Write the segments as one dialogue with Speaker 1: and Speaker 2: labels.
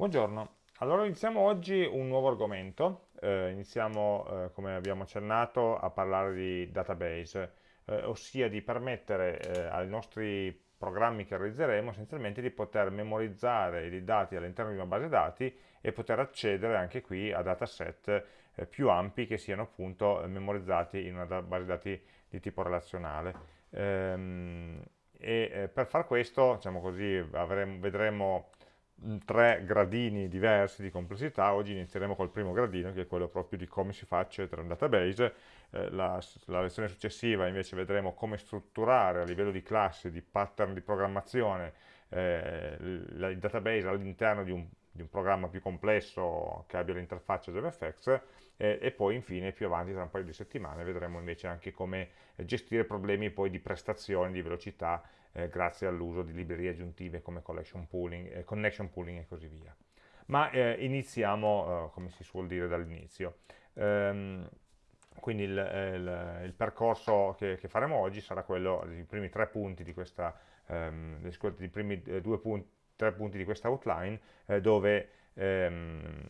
Speaker 1: Buongiorno, allora iniziamo oggi un nuovo argomento, eh, iniziamo eh, come abbiamo accennato a parlare di database, eh, ossia di permettere eh, ai nostri programmi che realizzeremo essenzialmente di poter memorizzare i dati all'interno di una base dati e poter accedere anche qui a dataset eh, più ampi che siano appunto memorizzati in una base dati di tipo relazionale. Ehm, e eh, per far questo, diciamo così, avremo, vedremo tre gradini diversi di complessità, oggi inizieremo col primo gradino che è quello proprio di come si fa a accedere a un database, eh, la, la, lezione successiva invece vedremo come strutturare a livello di classi, di pattern di programmazione eh, il database all'interno di, di un, programma più complesso che abbia l'interfaccia JavaFX eh, e poi infine più avanti tra un paio di settimane vedremo invece anche come gestire problemi poi di prestazione, di velocità eh, grazie all'uso di librerie aggiuntive come pooling, eh, connection pooling e così via. Ma eh, iniziamo, eh, come si suol dire, dall'inizio. Ehm, quindi il, eh, il, il percorso che, che, faremo oggi sarà quello dei primi tre punti di questa, ehm, dei primi eh, due punti, tre punti di questa outline, dove ehm,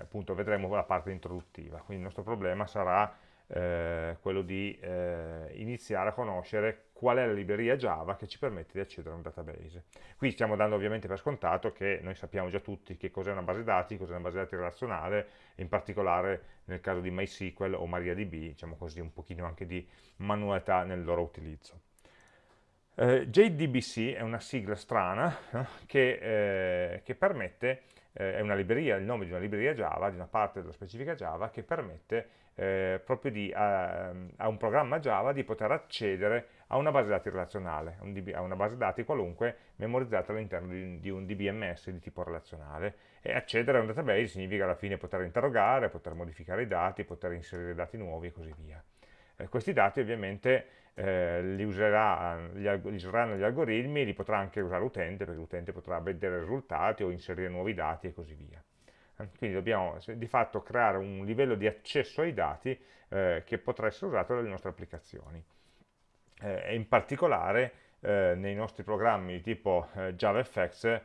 Speaker 1: appunto vedremo la parte introduttiva. Quindi il nostro problema sarà eh, quello di eh, iniziare a conoscere qual è la libreria Java che ci permette di accedere a un database. Qui stiamo dando ovviamente per scontato che noi sappiamo già tutti che cos'è una base dati, cos'è una base dati relazionale, in particolare nel caso di MySQL o MariaDB, diciamo così un pochino anche di manualità nel loro utilizzo. Eh, JDBC è una sigla strana eh, che, eh, che permette eh, è una libreria, il nome di una libreria Java, di una parte della specifica Java, che permette eh, proprio di, a, a, un programma Java di poter accedere a una base dati relazionale, un DB, a una base dati qualunque memorizzata all'interno di, di, un DBMS di tipo relazionale. E accedere a un database significa alla fine poter interrogare, poter modificare i dati, poter inserire dati nuovi e così via. Eh, questi dati ovviamente eh, li, userà, li, li, useranno gli algoritmi, li potrà anche usare l'utente, perché l'utente potrà vedere risultati o inserire nuovi dati e così via. Eh, quindi dobbiamo di fatto creare un livello di accesso ai dati eh, che potrà essere usato dalle nostre applicazioni. Eh, e in particolare eh, nei nostri programmi di tipo JavaFX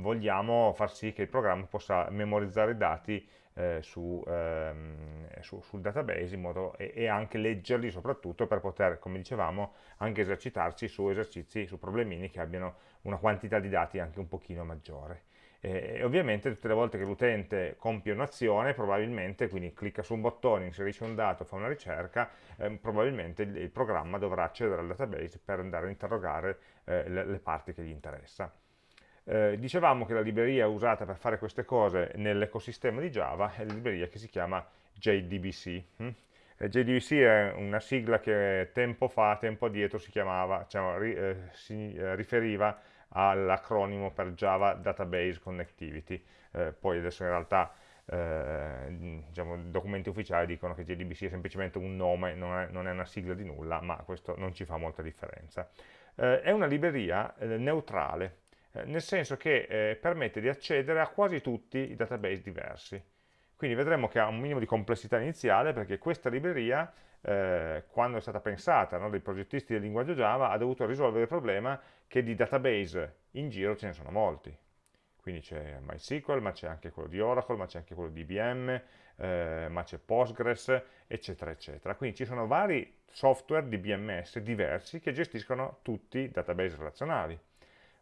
Speaker 1: vogliamo far sì che il programma possa memorizzare i dati eh, su, ehm, su, sul database modo, e, e, anche leggerli soprattutto per poter, come dicevamo, anche esercitarci su esercizi, su problemini che abbiano una quantità di dati anche un pochino maggiore. E ovviamente tutte le volte che l'utente compie un'azione, probabilmente, quindi clicca su un bottone, inserisce un dato, fa una ricerca, eh, probabilmente il, il, programma dovrà accedere al database per andare a interrogare eh, le, le parti che gli interessa. Eh, dicevamo che la libreria usata per fare queste cose nell'ecosistema di Java è la libreria che si chiama JDBC. Hm? JDBC è una sigla che tempo fa, tempo addietro si chiamava, cioè, ri, eh, si eh, riferiva all'acronimo per Java Database Connectivity, eh, poi adesso in realtà eh, diciamo, documenti ufficiali dicono che JDBC è semplicemente un nome, non è, non è, una sigla di nulla, ma questo non ci fa molta differenza. Eh, è una libreria neutrale, eh, nel senso che eh, permette di accedere a quasi tutti i database diversi. Quindi vedremo che ha un minimo di complessità iniziale perché questa libreria, eh, quando è stata pensata no, dai progettisti del linguaggio Java, ha dovuto risolvere il problema che di database in giro ce ne sono molti. Quindi c'è MySQL, ma c'è anche quello di Oracle, ma c'è anche quello di IBM, eh, ma c'è Postgres, eccetera, eccetera. Quindi ci sono vari software di BMS diversi che gestiscono tutti i database relazionali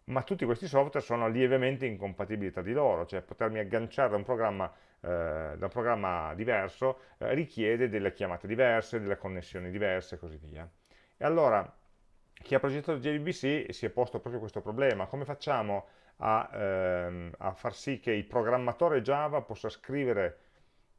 Speaker 1: ma tutti questi software sono lievemente incompatibili tra di loro, cioè potermi agganciare da un programma, eh, da un programma diverso eh, richiede delle chiamate diverse, delle connessioni diverse e così via. E allora chi ha progettato JDBC si è posto proprio questo problema, come facciamo a, ehm, a far sì che il programmatore Java possa scrivere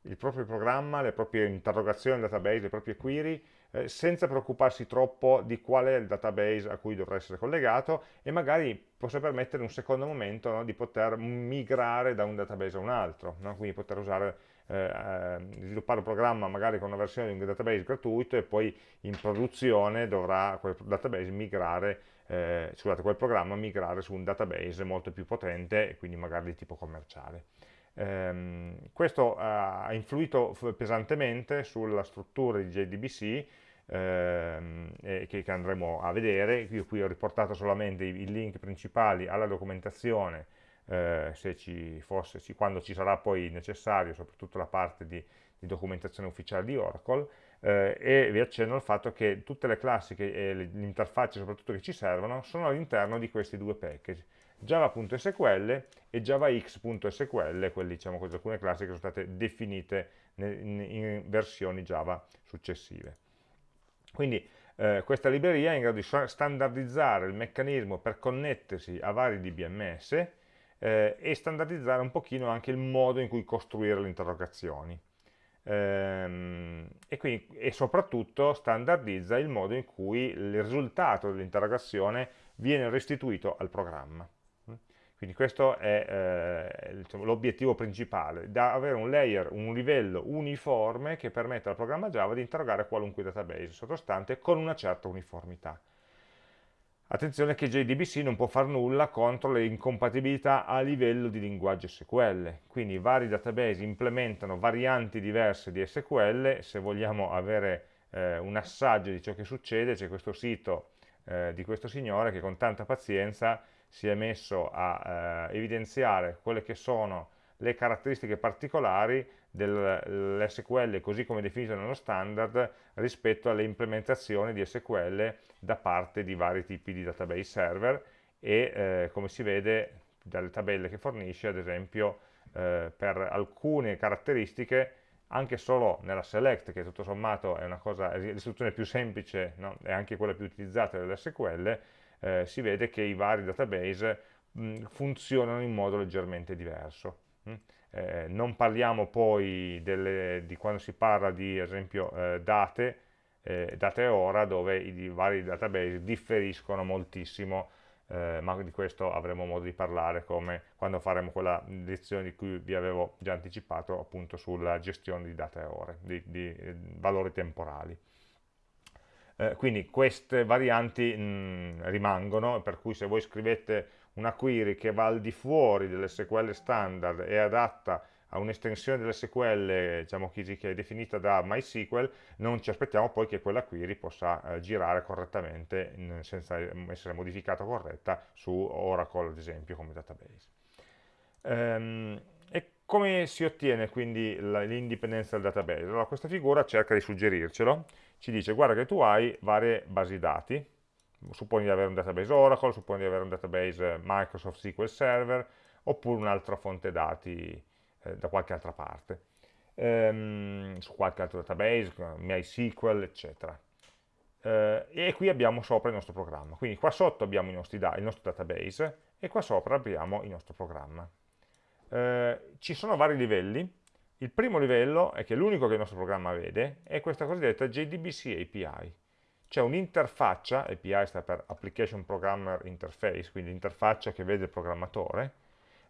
Speaker 1: il proprio programma, le proprie interrogazioni al database, le proprie query, eh, senza preoccuparsi troppo di qual è il database a cui dovrà essere collegato e magari possa permettere un secondo momento no, di poter migrare da un database a un altro, no? quindi poter usare, eh, eh, sviluppare un programma magari con una versione di un database gratuito e poi in produzione dovrà quel database migrare eh, scusate, quel programma migrare su un database molto più potente e quindi magari di tipo commerciale. Um, questo uh, ha influito pesantemente sulla struttura di JDBC ehm, che, che, andremo a vedere. Io qui ho riportato solamente i, i link principali alla documentazione eh, ci fosse, quando ci sarà poi necessario, soprattutto la parte di, di documentazione ufficiale di Oracle, eh, e vi accenno al fatto che tutte le classi e le interfacce soprattutto che ci servono sono all'interno di questi due package, java.sql e javax.sql, quelli diciamo così, alcune classi che sono state definite in, in versioni Java successive. Quindi eh, questa libreria è in grado di standardizzare il meccanismo per connettersi a vari DBMS eh, e standardizzare un pochino anche il modo in cui costruire le interrogazioni. Ehm, e, quindi, e soprattutto standardizza il modo in cui il risultato dell'interrogazione viene restituito al programma. Quindi questo è eh, diciamo, l'obiettivo principale, da avere un layer, un livello uniforme che permette al programma Java di interrogare qualunque database sottostante con una certa uniformità. Attenzione che JDBC non può fare nulla contro le incompatibilità a livello di linguaggio SQL, quindi vari database implementano varianti diverse di SQL, se vogliamo avere eh, un assaggio di ciò che succede c'è questo sito eh, di questo signore che con tanta pazienza si è messo a eh, evidenziare quelle che sono le caratteristiche particolari dell'SQL così come definito nello standard rispetto alle implementazioni di SQL da parte di vari tipi di database server e eh, come si vede dalle tabelle che fornisce ad esempio eh, per alcune caratteristiche anche solo nella select che tutto sommato è l'istruzione più semplice no? e anche quella più utilizzata dell'SQL eh, si vede che i vari database mh, funzionano in modo leggermente diverso. Mh? Eh, non parliamo poi delle, di quando si parla di, ad esempio, eh, date, eh, date ora, dove i vari database differiscono moltissimo, eh, ma di questo avremo modo di parlare come quando faremo quella lezione di cui vi avevo già anticipato appunto sulla gestione di date ore, di, di eh, valori temporali. Eh, quindi queste varianti mh, mm, rimangono, per cui se voi scrivete una query che va al di fuori dell'SQL standard e adatta a un'estensione dell'SQL diciamo che è definita da MySQL, non ci aspettiamo poi che quella query possa eh, girare correttamente in, senza essere modificata corretta su Oracle ad esempio come database. Ehm, come si ottiene quindi l'indipendenza del database? Allora questa figura cerca di suggerircelo, ci dice guarda che tu hai varie basi dati, supponi di avere un database Oracle, supponi di avere un database Microsoft SQL Server, oppure un'altra fonte dati eh, da qualche altra parte, ehm, su qualche altro database, MySQL, eccetera. Eh, e qui abbiamo sopra il nostro programma, quindi qua sotto abbiamo il nostro database e qua sopra abbiamo il nostro programma. Eh, ci sono vari livelli, il primo livello, è che l'unico che il nostro programma vede, è questa cosiddetta JDBC API. C'è un'interfaccia, API sta per Application Programmer Interface, quindi l'interfaccia che vede il programmatore,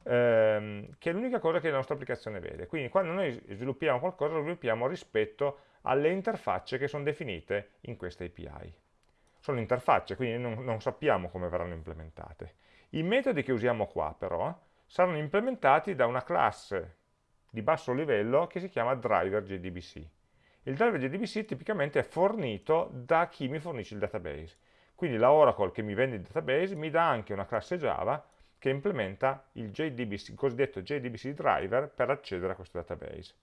Speaker 1: ehm, che è l'unica cosa che la nostra applicazione vede. Quindi quando noi sviluppiamo qualcosa, lo sviluppiamo rispetto alle interfacce che sono definite in questa API. Sono interfacce, quindi non, non sappiamo come verranno implementate. I metodi che usiamo qua, però, saranno implementati da una classe di basso livello che si chiama driver JDBC. Il driver JDBC tipicamente è fornito da chi mi fornisce il database. Quindi la Oracle che mi vende il database mi dà anche una classe Java che implementa il, JDBC, il cosiddetto JDBC driver per accedere a questo database.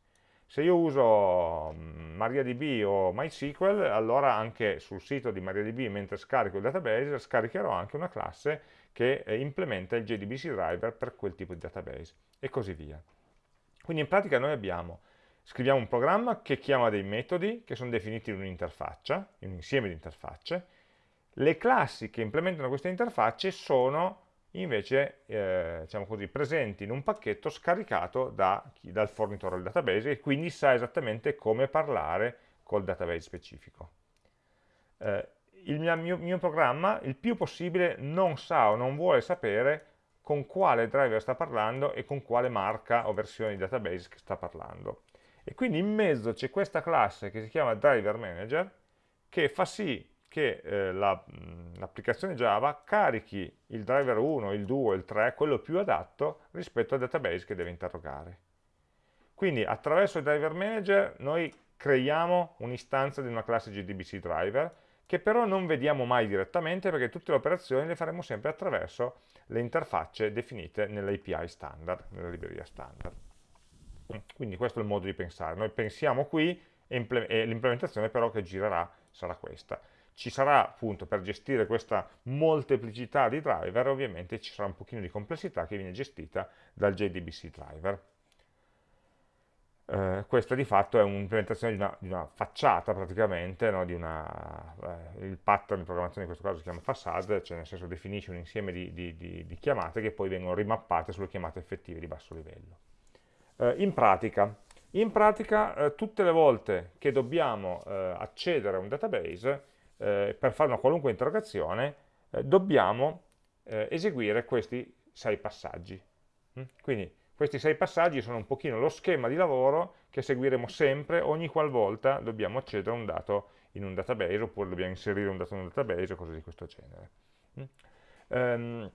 Speaker 1: Se io uso mm, MariaDB o MySQL, allora anche sul sito di MariaDB, mentre scarico il database, scaricherò anche una classe che eh, implementa il JDBC driver per quel tipo di database, e così via. Quindi in pratica noi abbiamo, scriviamo un programma che chiama dei metodi che sono definiti in un'interfaccia, in un insieme di interfacce, le classi che implementano queste interfacce sono invece eh, diciamo così, presenti in un pacchetto scaricato da dal fornitore del database e quindi sa esattamente come parlare col database specifico. Eh, il mio, mio, programma il più possibile non sa o non vuole sapere con quale driver sta parlando e con quale marca o versione di database sta parlando. E quindi in mezzo c'è questa classe che si chiama driver manager che fa sì che eh, l'applicazione la, Java carichi il driver 1, il 2, il 3, quello più adatto rispetto al database che deve interrogare. Quindi attraverso il driver manager noi creiamo un'istanza di una classe JDBC driver che però non vediamo mai direttamente perché tutte le operazioni le faremo sempre attraverso le interfacce definite nell'API standard, nella libreria standard. Quindi questo è il modo di pensare. Noi pensiamo qui e l'implementazione però che girerà sarà questa. Ci sarà appunto per gestire questa molteplicità di driver, ovviamente ci sarà un pochino di complessità che viene gestita dal JDBC driver. Eh, questa di fatto è un'implementazione di, di, una facciata praticamente, no? una, eh, il pattern di programmazione in questo caso si chiama facade, cioè nel senso definisce un insieme di, di, di chiamate che poi vengono rimappate sulle chiamate effettive di basso livello. Eh, in pratica, in pratica eh, tutte le volte che dobbiamo eh, accedere a un database, eh, per fare una qualunque interrogazione, dobbiamo eseguire questi sei passaggi. Mm? Quindi questi sei passaggi sono un pochino lo schema di lavoro che seguiremo sempre ogni qualvolta dobbiamo accedere a un dato in un database oppure dobbiamo inserire un dato in un database o cose di questo genere. Mm? Um,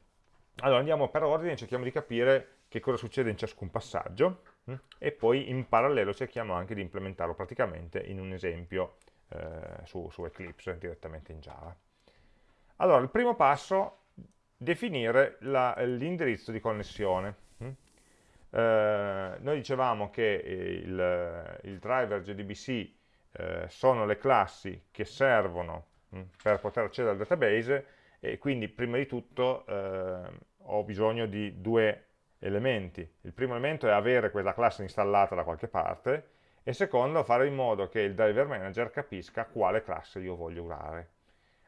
Speaker 1: allora andiamo per ordine e cerchiamo di capire che cosa succede in ciascun passaggio mm? e poi in parallelo cerchiamo anche di implementarlo praticamente in un esempio eh, su, su, Eclipse direttamente in Java. Allora, il primo passo, definire l'indirizzo di connessione. Eh, noi dicevamo che il, il driver JDBC eh, sono le classi che servono mm, per poter accedere al database e quindi prima di tutto eh, ho bisogno di due elementi. Il primo elemento è avere quella classe installata da qualche parte e il secondo fare in modo che il driver manager capisca quale classe io voglio usare.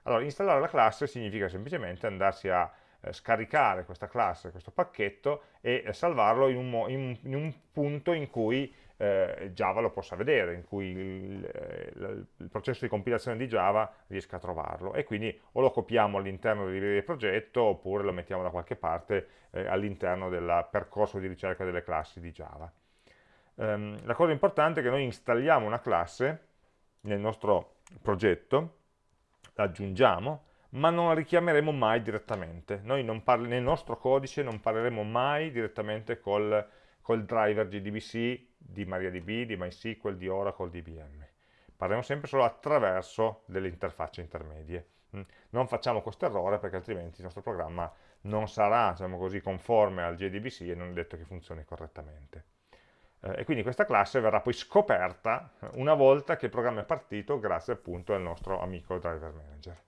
Speaker 1: Allora, installare la classe significa semplicemente andarsi a eh, scaricare questa classe, questo pacchetto e eh, salvarlo in un, in, in un, punto in cui eh, Java lo possa vedere, in cui il, il, il, processo di compilazione di Java riesca a trovarlo e quindi o lo copiamo all'interno del libreria di progetto oppure lo mettiamo da qualche parte eh, all'interno del percorso di ricerca delle classi di Java. Um, la cosa importante è che noi installiamo una classe nel nostro progetto, la aggiungiamo, ma non la richiameremo mai direttamente. Noi nel nostro codice non parleremo mai direttamente col, col driver JDBC di MariaDB, di MySQL, di Oracle, di IBM. Parliamo sempre solo attraverso delle interfacce intermedie. Mm. Non facciamo questo errore perché altrimenti il nostro programma non sarà diciamo così, conforme al JDBC e non è detto che funzioni correttamente. Eh, e quindi questa classe verrà poi scoperta una volta che il programma è partito grazie appunto al nostro amico driver manager.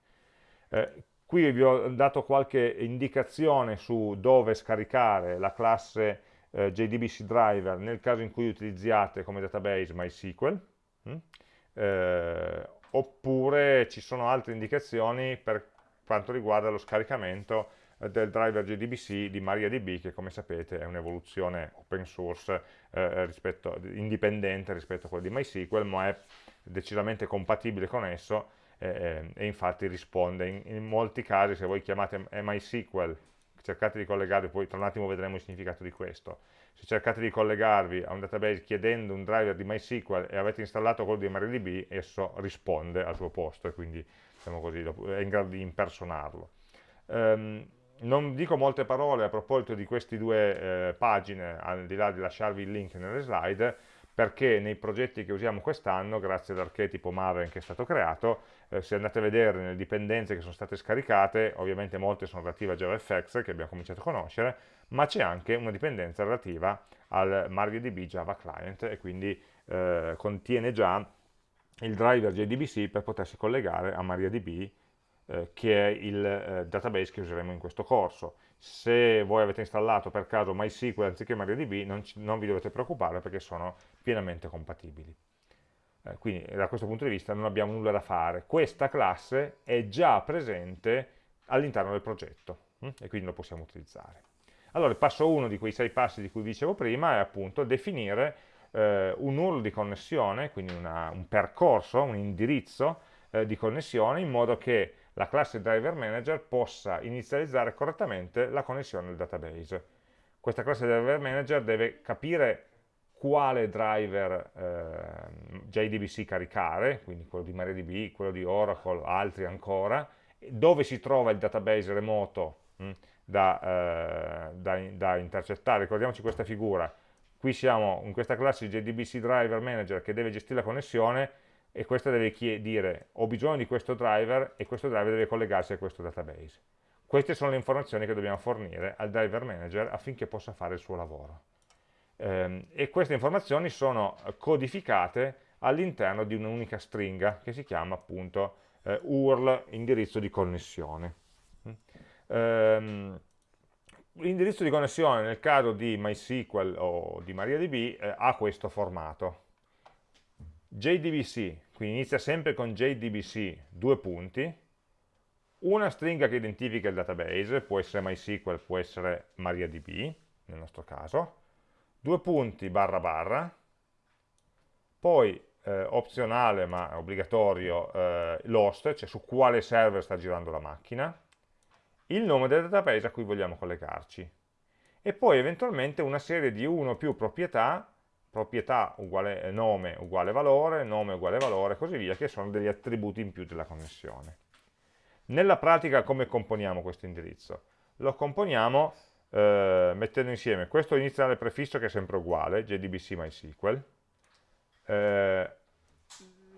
Speaker 1: Eh, qui vi ho dato qualche indicazione su dove scaricare la classe eh, JDBC driver nel caso in cui utilizziate come database MySQL, hm? eh, oppure ci sono altre indicazioni per quanto riguarda lo scaricamento del driver JDBC di MariaDB che come sapete è un'evoluzione open source eh, rispetto, indipendente rispetto a quello di MySQL ma è decisamente compatibile con esso eh, e infatti risponde in, in, molti casi se voi chiamate MySQL cercate di collegarvi, poi tra un attimo vedremo il significato di questo, se cercate di collegarvi a un database chiedendo un driver di MySQL e avete installato quello di MariaDB, esso risponde al suo posto e quindi diciamo così, è in grado di impersonarlo. Um, non dico molte parole a proposito di queste due eh, pagine, al di là di lasciarvi il link nelle slide, perché nei progetti che usiamo quest'anno, grazie all'archetipo Maven che è stato creato, eh, se andate a vedere nelle dipendenze che sono state scaricate, ovviamente molte sono relative a JavaFX che abbiamo cominciato a conoscere, ma c'è anche una dipendenza relativa al MariaDB Java Client e quindi eh, contiene già il driver JDBC per potersi collegare a MariaDB eh, che è il eh, database che useremo in questo corso. Se voi avete installato per caso MySQL anziché MariaDB non, non vi dovete preoccupare perché sono pienamente compatibili. Eh, quindi da questo punto di vista non abbiamo nulla da fare. Questa classe è già presente all'interno del progetto hm? e quindi lo possiamo utilizzare. Allora il passo 1 di quei sei passi di cui dicevo prima è appunto definire eh, un URL di connessione, quindi una, un percorso, un indirizzo eh, di connessione in modo che la classe driver manager possa inizializzare correttamente la connessione al database. Questa classe driver manager deve capire quale driver eh, JDBC caricare, quindi quello di MariaDB, quello di Oracle, altri ancora, dove si trova il database remoto mh, hm, da, eh, da, da, intercettare. Ricordiamoci questa figura, qui siamo in questa classe JDBC Driver Manager che deve gestire la connessione e questo deve dire ho bisogno di questo driver e questo driver deve collegarsi a questo database. Queste sono le informazioni che dobbiamo fornire al driver manager affinché possa fare il suo lavoro. Ehm, e queste informazioni sono codificate all'interno di un'unica stringa che si chiama appunto eh, URL indirizzo di connessione. Ehm, l'indirizzo di connessione nel caso di MySQL o di MariaDB eh, ha questo formato. JDBC, quindi inizia sempre con JDBC, due punti, una stringa che identifica il database, può essere MySQL, può essere MariaDB, nel nostro caso, due punti barra barra, poi eh, opzionale ma obbligatorio eh, l'host, cioè su quale server sta girando la macchina, il nome del database a cui vogliamo collegarci e poi eventualmente una serie di uno o più proprietà, proprietà uguale eh, nome uguale valore, nome uguale valore e così via, che sono degli attributi in più della connessione. Nella pratica come componiamo questo indirizzo? Lo componiamo eh, mettendo insieme questo iniziale prefisso che è sempre uguale, JDBC MySQL, eh,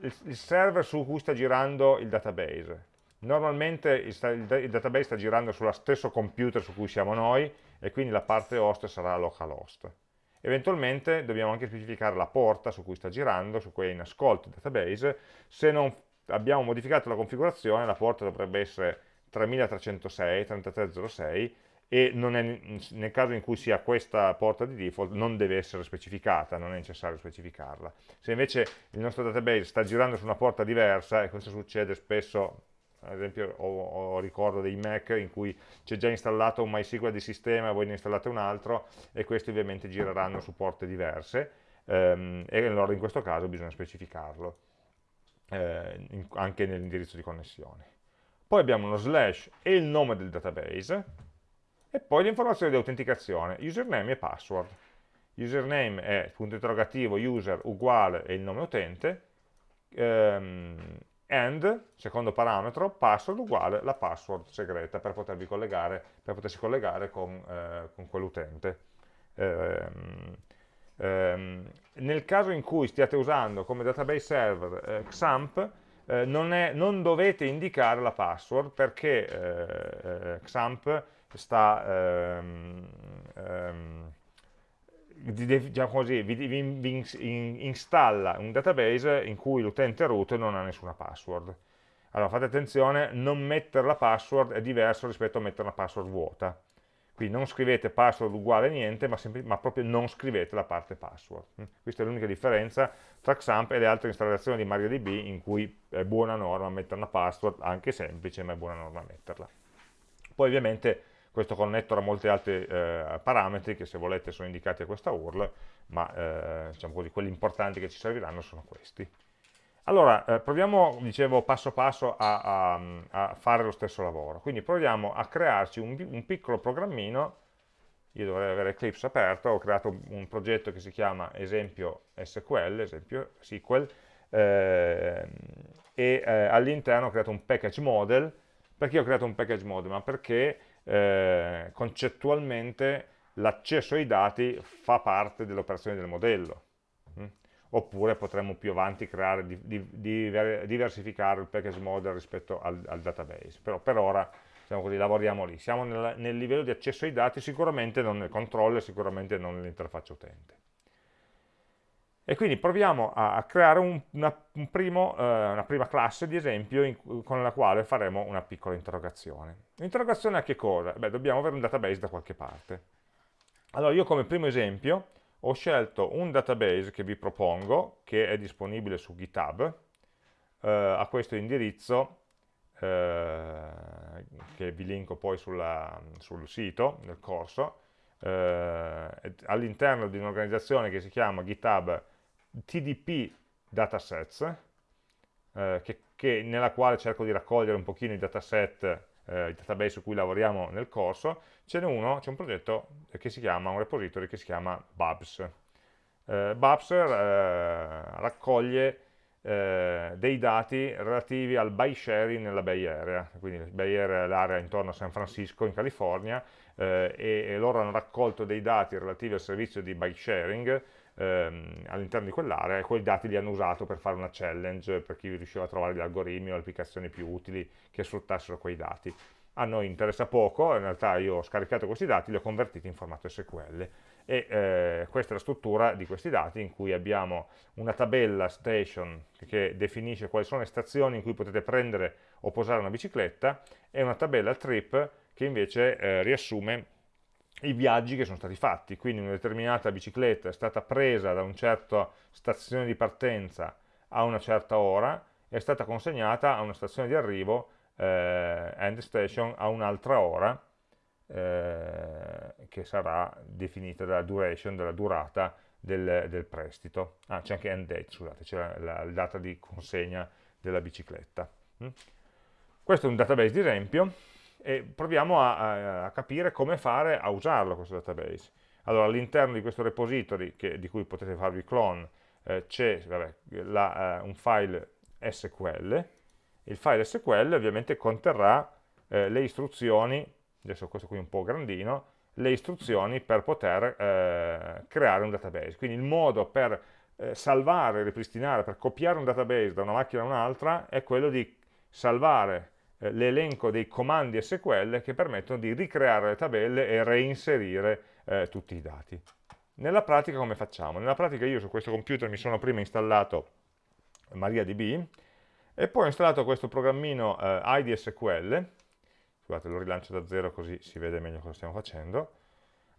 Speaker 1: il, il server su cui sta girando il database, Normalmente il, il, database sta girando sullo stesso computer su cui siamo noi e quindi la parte host sarà localhost. Eventualmente dobbiamo anche specificare la porta su cui sta girando, su cui è in ascolto il database. Se non abbiamo modificato la configurazione, la porta dovrebbe essere 3306, 3306 e è, nel caso in cui sia questa porta di default non deve essere specificata, non è necessario specificarla. Se invece il nostro database sta girando su una porta diversa, e questo succede spesso ad esempio ho, ho, ricordo dei Mac in cui c'è già installato un MySQL di sistema, voi ne installate un altro e questi ovviamente gireranno su porte diverse ehm, e allora in questo caso bisogna specificarlo eh, in, anche nell'indirizzo di connessione. Poi abbiamo uno slash e il nome del database e poi le informazioni di autenticazione, username e password. Username è punto interrogativo user uguale e il nome utente, ehm, and, secondo parametro, password uguale la password segreta per potervi collegare, per potersi collegare con, eh, con quell'utente. Ehm, ehm, nel caso in cui stiate usando come database server eh, XAMPP, eh, non, è, non, dovete indicare la password perché eh, eh, XAMPP sta ehm, ehm diciamo così, vi, vi, vi installa un database in cui l'utente root non ha nessuna password. Allora fate attenzione, non mettere la password è diverso rispetto a mettere una password vuota. Quindi non scrivete password uguale niente, ma, ma proprio non scrivete la parte password. Mm? Questa è l'unica differenza tra XAMPP e le altre installazioni di MariaDB in cui è buona norma mettere una password, anche semplice, ma è buona norma metterla. Poi ovviamente questo connettor ha molti altri eh, parametri che se volete sono indicati a questa URL, ma eh, diciamo così, quelli importanti che ci serviranno sono questi. Allora, eh, proviamo, dicevo, passo passo a, a, a, fare lo stesso lavoro. Quindi proviamo a crearci un, un, piccolo programmino, io dovrei avere Eclipse aperto, ho creato un, un progetto che si chiama esempio SQL, esempio SQL, eh, e eh, all'interno ho creato un package model. Perché ho creato un package model? Ma perché eh, concettualmente l'accesso ai dati fa parte dell'operazione del modello. Mm? Oppure potremmo più avanti creare, di, di, di, diversificare il package model rispetto al, al database. Però per ora diciamo così, lavoriamo lì. Siamo nel, nel livello di accesso ai dati, sicuramente non nel controller, sicuramente non nell'interfaccia utente. E quindi proviamo a creare un, una, un primo, eh, una, prima classe di esempio in, con la quale faremo una piccola interrogazione. L'interrogazione a che cosa? Beh, dobbiamo avere un database da qualche parte. Allora io come primo esempio ho scelto un database che vi propongo, che è disponibile su GitHub, eh, a questo indirizzo, eh, che vi linko poi sulla, sul sito del corso, eh, all'interno di un'organizzazione che si chiama GitHub TDP datasets, eh, che, che, nella quale cerco di raccogliere un pochino i dataset, eh, i database su cui lavoriamo nel corso, ce n'è uno, c'è un progetto che si chiama, un repository che si chiama Babs. Eh, Babs eh, raccoglie eh, dei dati relativi al by sharing nella Bay Area, quindi Bay Area è l'area intorno a San Francisco in California eh, e, e, loro hanno raccolto dei dati relativi al servizio di by sharing ehm, all'interno di quell'area e quei dati li hanno usati per fare una challenge per chi riusciva a trovare gli algoritmi o le applicazioni più utili che sfruttassero quei dati. A noi interessa poco, in realtà io ho scaricato questi dati, li ho convertiti in formato SQL e eh, questa è la struttura di questi dati in cui abbiamo una tabella station che definisce quali sono le stazioni in cui potete prendere o posare una bicicletta e una tabella trip che invece eh, riassume i viaggi che sono stati fatti, quindi una determinata bicicletta è stata presa da una certa stazione di partenza a una certa ora e è stata consegnata a una stazione di arrivo, eh, end station, a un'altra ora, eh, che sarà definita dalla duration, della durata del, del prestito. Ah, c'è anche end date, scusate, c'è la, la, la, data di consegna della bicicletta. Mm? Questo è un database di esempio e proviamo a, a, capire come fare a usarlo questo database. Allora all'interno di questo repository che, di cui potete farvi clone eh, c'è eh, un file SQL, il file SQL ovviamente conterrà eh, le istruzioni, adesso questo qui è un po' grandino, le istruzioni per poter eh, creare un database, quindi il modo per eh, salvare, ripristinare, per copiare un database da una macchina a un'altra è quello di salvare eh, l'elenco dei comandi SQL che permettono di ricreare le tabelle e reinserire eh, tutti i dati. Nella pratica come facciamo? Nella pratica io su questo computer mi sono prima installato MariaDB e poi ho installato questo programmino eh, IDSQL, scusate lo rilancio da zero così si vede meglio cosa stiamo facendo,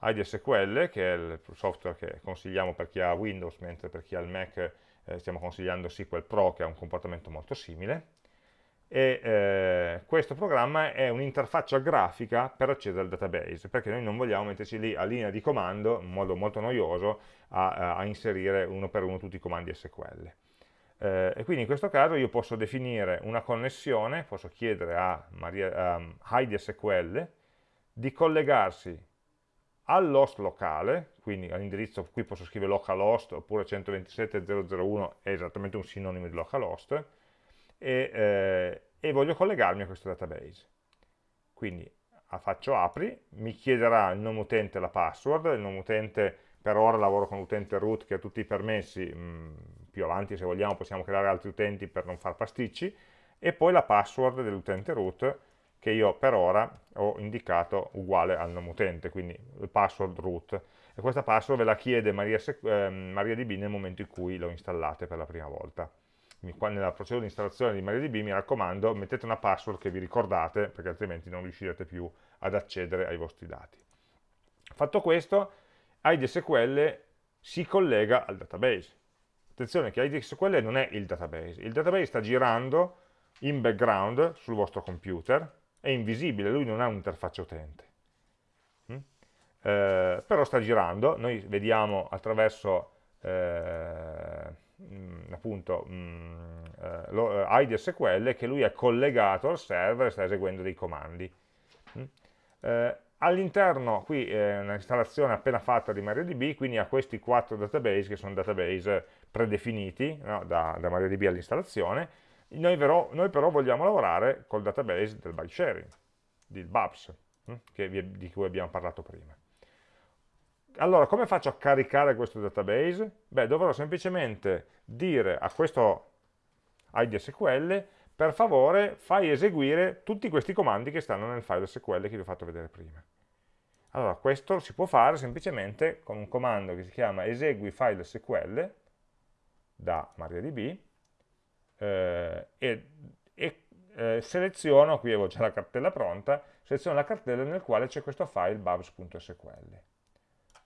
Speaker 1: IDSQL che è il software che consigliamo per chi ha Windows mentre per chi ha il Mac eh, stiamo consigliando SQL Pro che ha un comportamento molto simile e eh, questo programma è un'interfaccia grafica per accedere al database, perché noi non vogliamo metterci lì a linea di comando, in modo molto noioso, a, a inserire uno per uno tutti i comandi SQL. Eh, e quindi in questo caso io posso definire una connessione, posso chiedere a, Maria, um, Heidi SQL di collegarsi all'host locale, quindi all'indirizzo, qui posso scrivere localhost oppure 127.001 è esattamente un sinonimo di localhost, e, eh, e voglio collegarmi a questo database. Quindi faccio apri, mi chiederà il nome utente e la password, il nome utente per ora lavoro con l'utente root che ha tutti i permessi, mh, mm, più avanti se vogliamo possiamo creare altri utenti per non far pasticci, e poi la password dell'utente root che io per ora ho indicato uguale al nome utente, quindi il password root. E questa password ve la chiede MariaDB eh, Maria nel momento in cui lo installate per la prima volta nella procedura di installazione di MariaDB mi raccomando mettete una password che vi ricordate perché altrimenti non riuscirete più ad accedere ai vostri dati. Fatto questo, IDSQL si collega al database. Attenzione che IDSQL non è il database, il database sta girando in background sul vostro computer, è invisibile, lui non ha un'interfaccia utente. Mm? Eh, però sta girando, noi vediamo attraverso eh, mh, mm, appunto mh, mm, eh, lo, eh, ID SQL che lui è collegato al server e sta eseguendo dei comandi. Mm. Eh, All'interno qui è un'installazione appena fatta di MariaDB, quindi ha questi quattro database che sono database predefiniti no, da, da MariaDB all'installazione. Noi, noi, però vogliamo lavorare col database del byte sharing, del BAPS, vi, di cui abbiamo parlato prima. Allora, come faccio a caricare questo database? Beh, dovrò semplicemente dire a questo ID SQL, per favore fai eseguire tutti questi comandi che stanno nel file SQL che vi ho fatto vedere prima. Allora, questo si può fare semplicemente con un comando che si chiama esegui file SQL da MariaDB eh, e, e eh, seleziono, qui avevo già la cartella pronta, seleziono la cartella nel quale c'è questo file babs.sql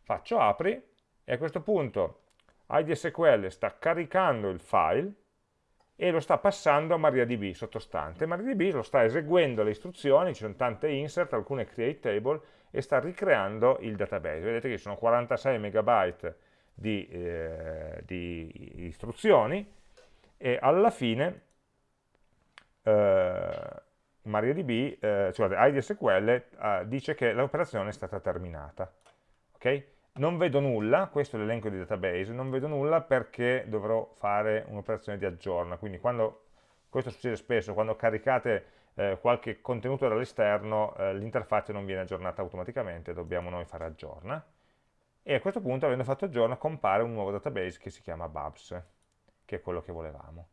Speaker 1: faccio apri e a questo punto IDSQL sta caricando il file e lo sta passando a MariaDB sottostante. MariaDB lo sta eseguendo le istruzioni, ci sono tante insert, alcune create table e sta ricreando il database. Vedete che ci sono 46 megabyte di, eh, di istruzioni e alla fine eh, MariaDB, eh, cioè IDSQL, eh, dice che l'operazione è stata terminata. Okay? Non vedo nulla, questo è l'elenco di database, non vedo nulla perché dovrò fare un'operazione di aggiorna, quindi quando, questo succede spesso, quando caricate eh, qualche contenuto dall'esterno, eh, l'interfaccia non viene aggiornata automaticamente, dobbiamo noi fare aggiorna, e a questo punto, avendo fatto aggiorna, compare un nuovo database che si chiama Babs, che è quello che volevamo.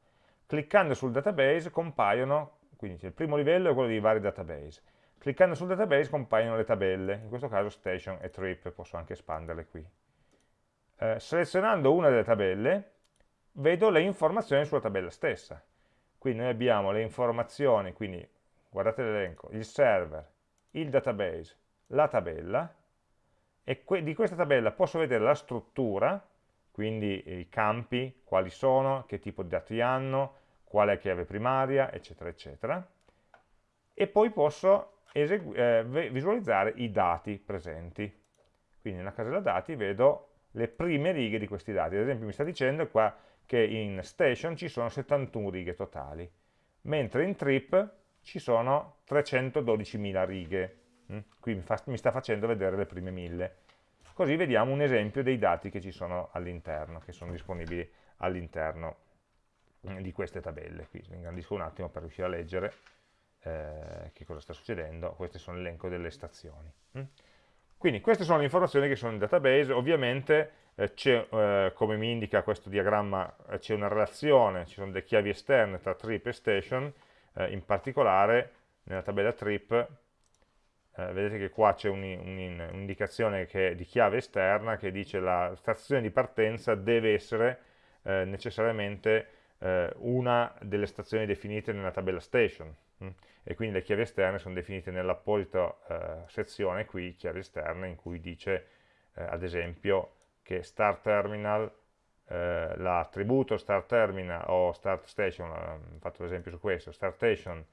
Speaker 1: Cliccando sul database compaiono, quindi il primo livello è quello dei vari database, Cliccando sul database compaiono le tabelle, in questo caso station e trip, posso anche espanderle qui. Eh, selezionando una delle tabelle, vedo le informazioni sulla tabella stessa. Qui noi abbiamo le informazioni, quindi guardate l'elenco, il server, il database, la tabella, e que di questa tabella posso vedere la struttura, quindi i campi, quali sono, che tipo di dati hanno, qual è chiave primaria, eccetera, eccetera. E poi posso eh, visualizzare i dati presenti. Quindi nella casella dati vedo le prime righe di questi dati. Ad esempio mi sta dicendo qua che in station ci sono 71 righe totali, mentre in trip ci sono 312.000 righe. Mm? Qui mi, fa, mi sta facendo vedere le prime 1000. Così vediamo un esempio dei dati che ci sono all'interno, che sono disponibili all'interno di queste tabelle. Qui ingrandisco un attimo per riuscire a leggere eh, che cosa sta succedendo, questo sono l'elenco delle stazioni. Mm? Quindi queste sono le informazioni che sono nel database, ovviamente eh, eh, come mi indica questo diagramma, eh, c'è una relazione, ci sono delle chiavi esterne tra trip e station, eh, in particolare nella tabella trip vedete che qua c'è un'indicazione un di chiave esterna che dice la stazione di partenza deve essere necessariamente una delle stazioni definite nella tabella station. Mm? e quindi le chiavi esterne sono definite nell'apposita eh, sezione qui, chiavi esterne, in cui dice eh, ad esempio che start terminal, eh, l'attributo start terminal o start station, ho fatto l'esempio su questo, start station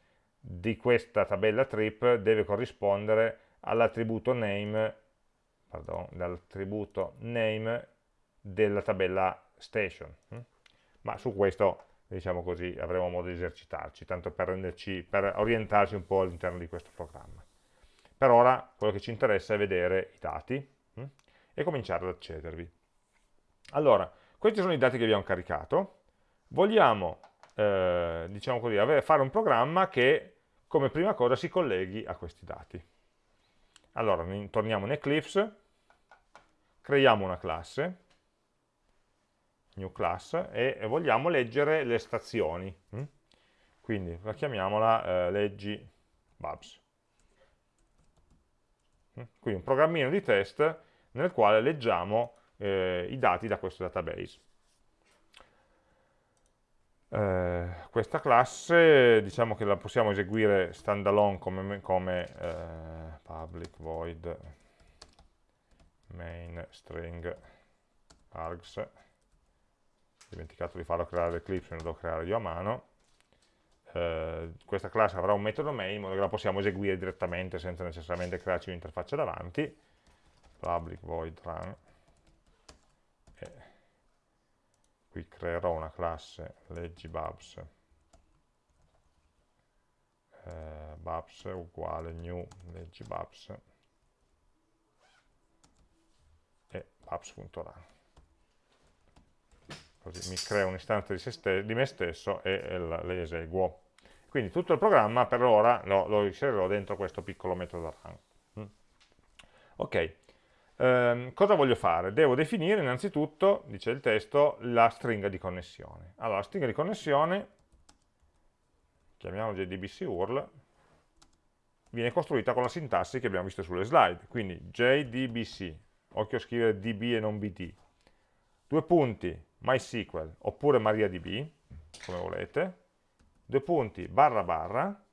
Speaker 1: di questa tabella trip deve corrispondere all'attributo name, pardon, dall'attributo name della tabella station. Hm? Ma su questo diciamo così, avremo modo di esercitarci, tanto per, renderci, per orientarci un po' all'interno di questo programma. Per ora quello che ci interessa è vedere i dati hm? e cominciare ad accedervi. Allora, questi sono i dati che abbiamo caricato, vogliamo, eh, diciamo così, avere, fare un programma che come prima cosa si colleghi a questi dati. Allora, torniamo in Eclipse, creiamo una classe, new class, e vogliamo leggere le stazioni. Hm? Quindi la chiamiamola eh, leggi Babs. Hm? Quindi un programmino di test nel quale leggiamo eh, i dati da questo database. Eh, questa classe diciamo che la possiamo eseguire standalone come, come eh, public void main string args dimenticato di farlo creare l'Eclipse, lo devo creare io a mano. Eh, questa classe avrà un metodo main in modo che la possiamo eseguire direttamente senza necessariamente crearci un'interfaccia davanti. Public void run. E qui creerò una classe leggi babs. Eh, babs uguale new leggi babs e babs.run così mi creo un'istanza di, di, me stesso e, le eseguo. Quindi tutto il programma per ora lo, lo inserirò dentro questo piccolo metodo run. Mm. Ok, ehm, cosa voglio fare? Devo definire innanzitutto, dice il testo, la stringa di connessione. Allora, la stringa di connessione, chiamiamola JDBC URL, viene costruita con la sintassi che abbiamo visto sulle slide, quindi JDBC, occhio a scrivere DB e non BD, due punti, MySQL oppure MariaDB, come volete, due punti, barra barra,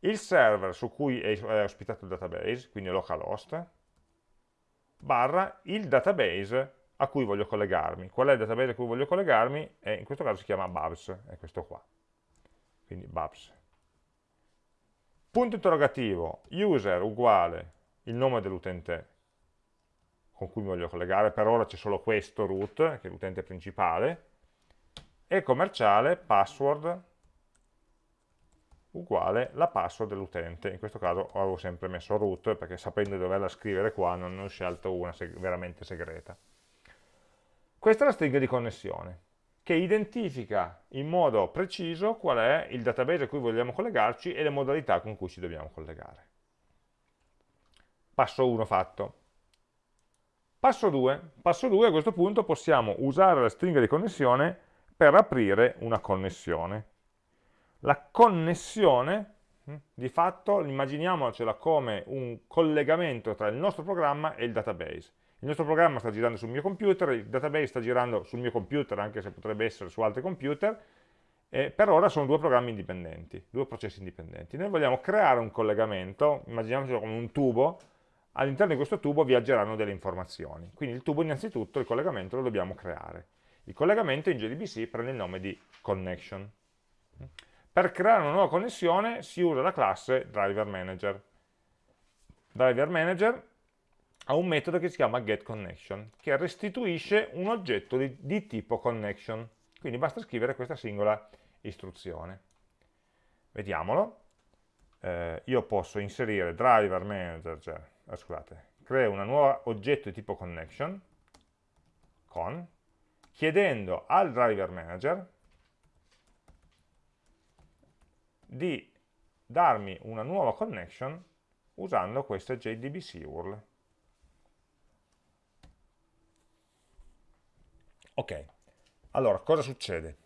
Speaker 1: il server su cui è ospitato il database, quindi localhost, barra il database a cui voglio collegarmi. Qual è il database a cui voglio collegarmi? E in questo caso si chiama Babs, è questo qua. Quindi Babs. Punto interrogativo, user uguale il nome dell'utente con cui mi voglio collegare, per ora c'è solo questo root, che è l'utente principale, e commerciale password uguale la password dell'utente, in questo caso avevo sempre messo root perché sapendo di doverla scrivere qua non ho scelto una seg veramente segreta. Questa è la stringa di connessione che identifica in modo preciso qual è il database a cui vogliamo collegarci e le modalità con cui ci dobbiamo collegare. Passo 1 fatto. Passo 2. Passo 2 a questo punto possiamo usare la stringa di connessione per aprire una connessione. La connessione, hm, di fatto, immaginiamocela come un collegamento tra il nostro programma e il database. Il nostro programma sta girando sul mio computer, il database sta girando sul mio computer, anche se potrebbe essere su altri computer, e per ora sono due programmi indipendenti, due processi indipendenti. Noi vogliamo creare un collegamento, immaginiamocelo come un tubo, all'interno di questo tubo viaggeranno delle informazioni. Quindi il tubo innanzitutto, il collegamento lo dobbiamo creare. Il collegamento in JDBC prende il nome di connection. Per creare una nuova connessione si usa la classe driver manager. Driver manager ha un metodo che si chiama getConnection, che restituisce un oggetto di, di tipo connection. Quindi basta scrivere questa singola istruzione. Vediamolo. Eh, io posso inserire driver manager, cioè, eh, scusate, creo un nuovo oggetto di tipo connection, con, chiedendo al driver manager di darmi una nuova connection usando questa JDBC URL. Ok, allora cosa succede?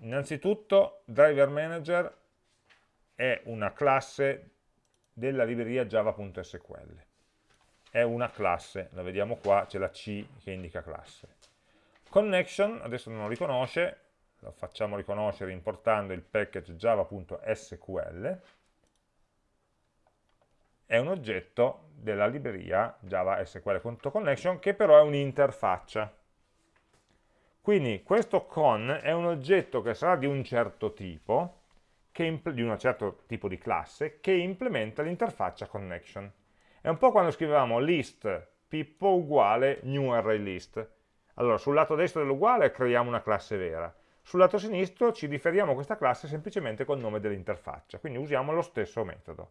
Speaker 1: Innanzitutto driver manager è una classe della libreria java.sql. È una classe, la vediamo qua, c'è la C che indica classe. Connection, adesso non lo riconosce, lo facciamo riconoscere importando il package java.sql, è un oggetto della libreria java sql.connection che però è un'interfaccia quindi questo con è un oggetto che sarà di un certo tipo, di un certo tipo di classe, che implementa l'interfaccia connection. È un po' quando scrivevamo list pippo uguale new array list. Allora, sul lato destro dell'uguale creiamo una classe vera, sul lato sinistro ci riferiamo a questa classe semplicemente col nome dell'interfaccia, quindi usiamo lo stesso metodo.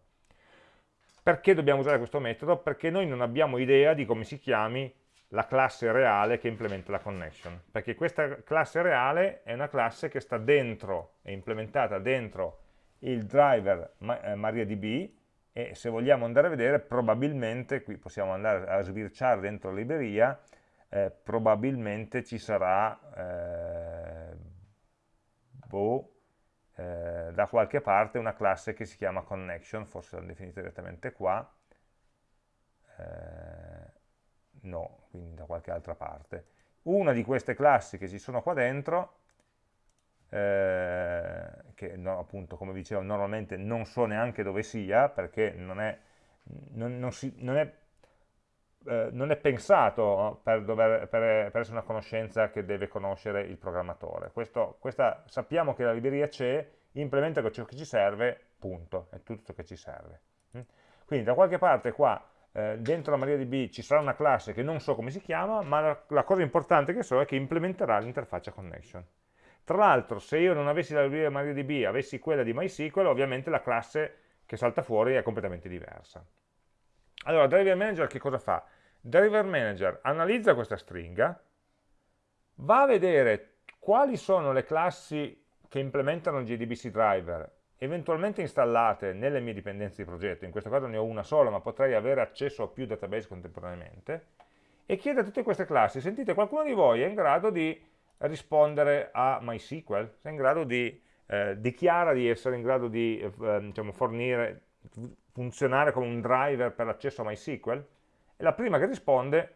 Speaker 1: Perché dobbiamo usare questo metodo? Perché noi non abbiamo idea di come si chiami la classe reale che implementa la connection, perché questa classe reale è una classe che sta dentro, è implementata dentro il driver eh, MariaDB e se vogliamo andare a vedere probabilmente, qui possiamo andare a sbirciare dentro la libreria, eh, probabilmente ci sarà eh, boh, eh, da qualche parte una classe che si chiama connection, forse l'hanno definita direttamente qua, eh, no, quindi da qualche altra parte. Una di queste classi che ci sono qua dentro, eh, che no, appunto come dicevo normalmente non so neanche dove sia, perché non è, non, non si, non è, eh, non è pensato per, dover, per, per, essere una conoscenza che deve conoscere il programmatore. Questo, questa, sappiamo che la libreria c'è, implementa ciò che ci serve, punto, è tutto ciò che ci serve. Quindi da qualche parte qua eh, dentro la MariaDB ci sarà una classe che non so come si chiama, ma la, la cosa importante che so è che implementerà l'interfaccia connection. Tra l'altro, se io non avessi la libreria MariaDB, avessi quella di MySQL, ovviamente la classe che salta fuori è completamente diversa. Allora, Driver Manager che cosa fa? Driver Manager analizza questa stringa, va a vedere quali sono le classi che implementano il JDBC driver eventualmente installate nelle mie dipendenze di progetto, in questo caso ne ho una sola, ma potrei avere accesso a più database contemporaneamente, e chiede a tutte queste classi, sentite, qualcuno di voi è in grado di rispondere a MySQL? È in grado di, eh, dichiara di essere in grado di eh, diciamo, fornire, funzionare come un driver per l'accesso a MySQL? E la prima che risponde,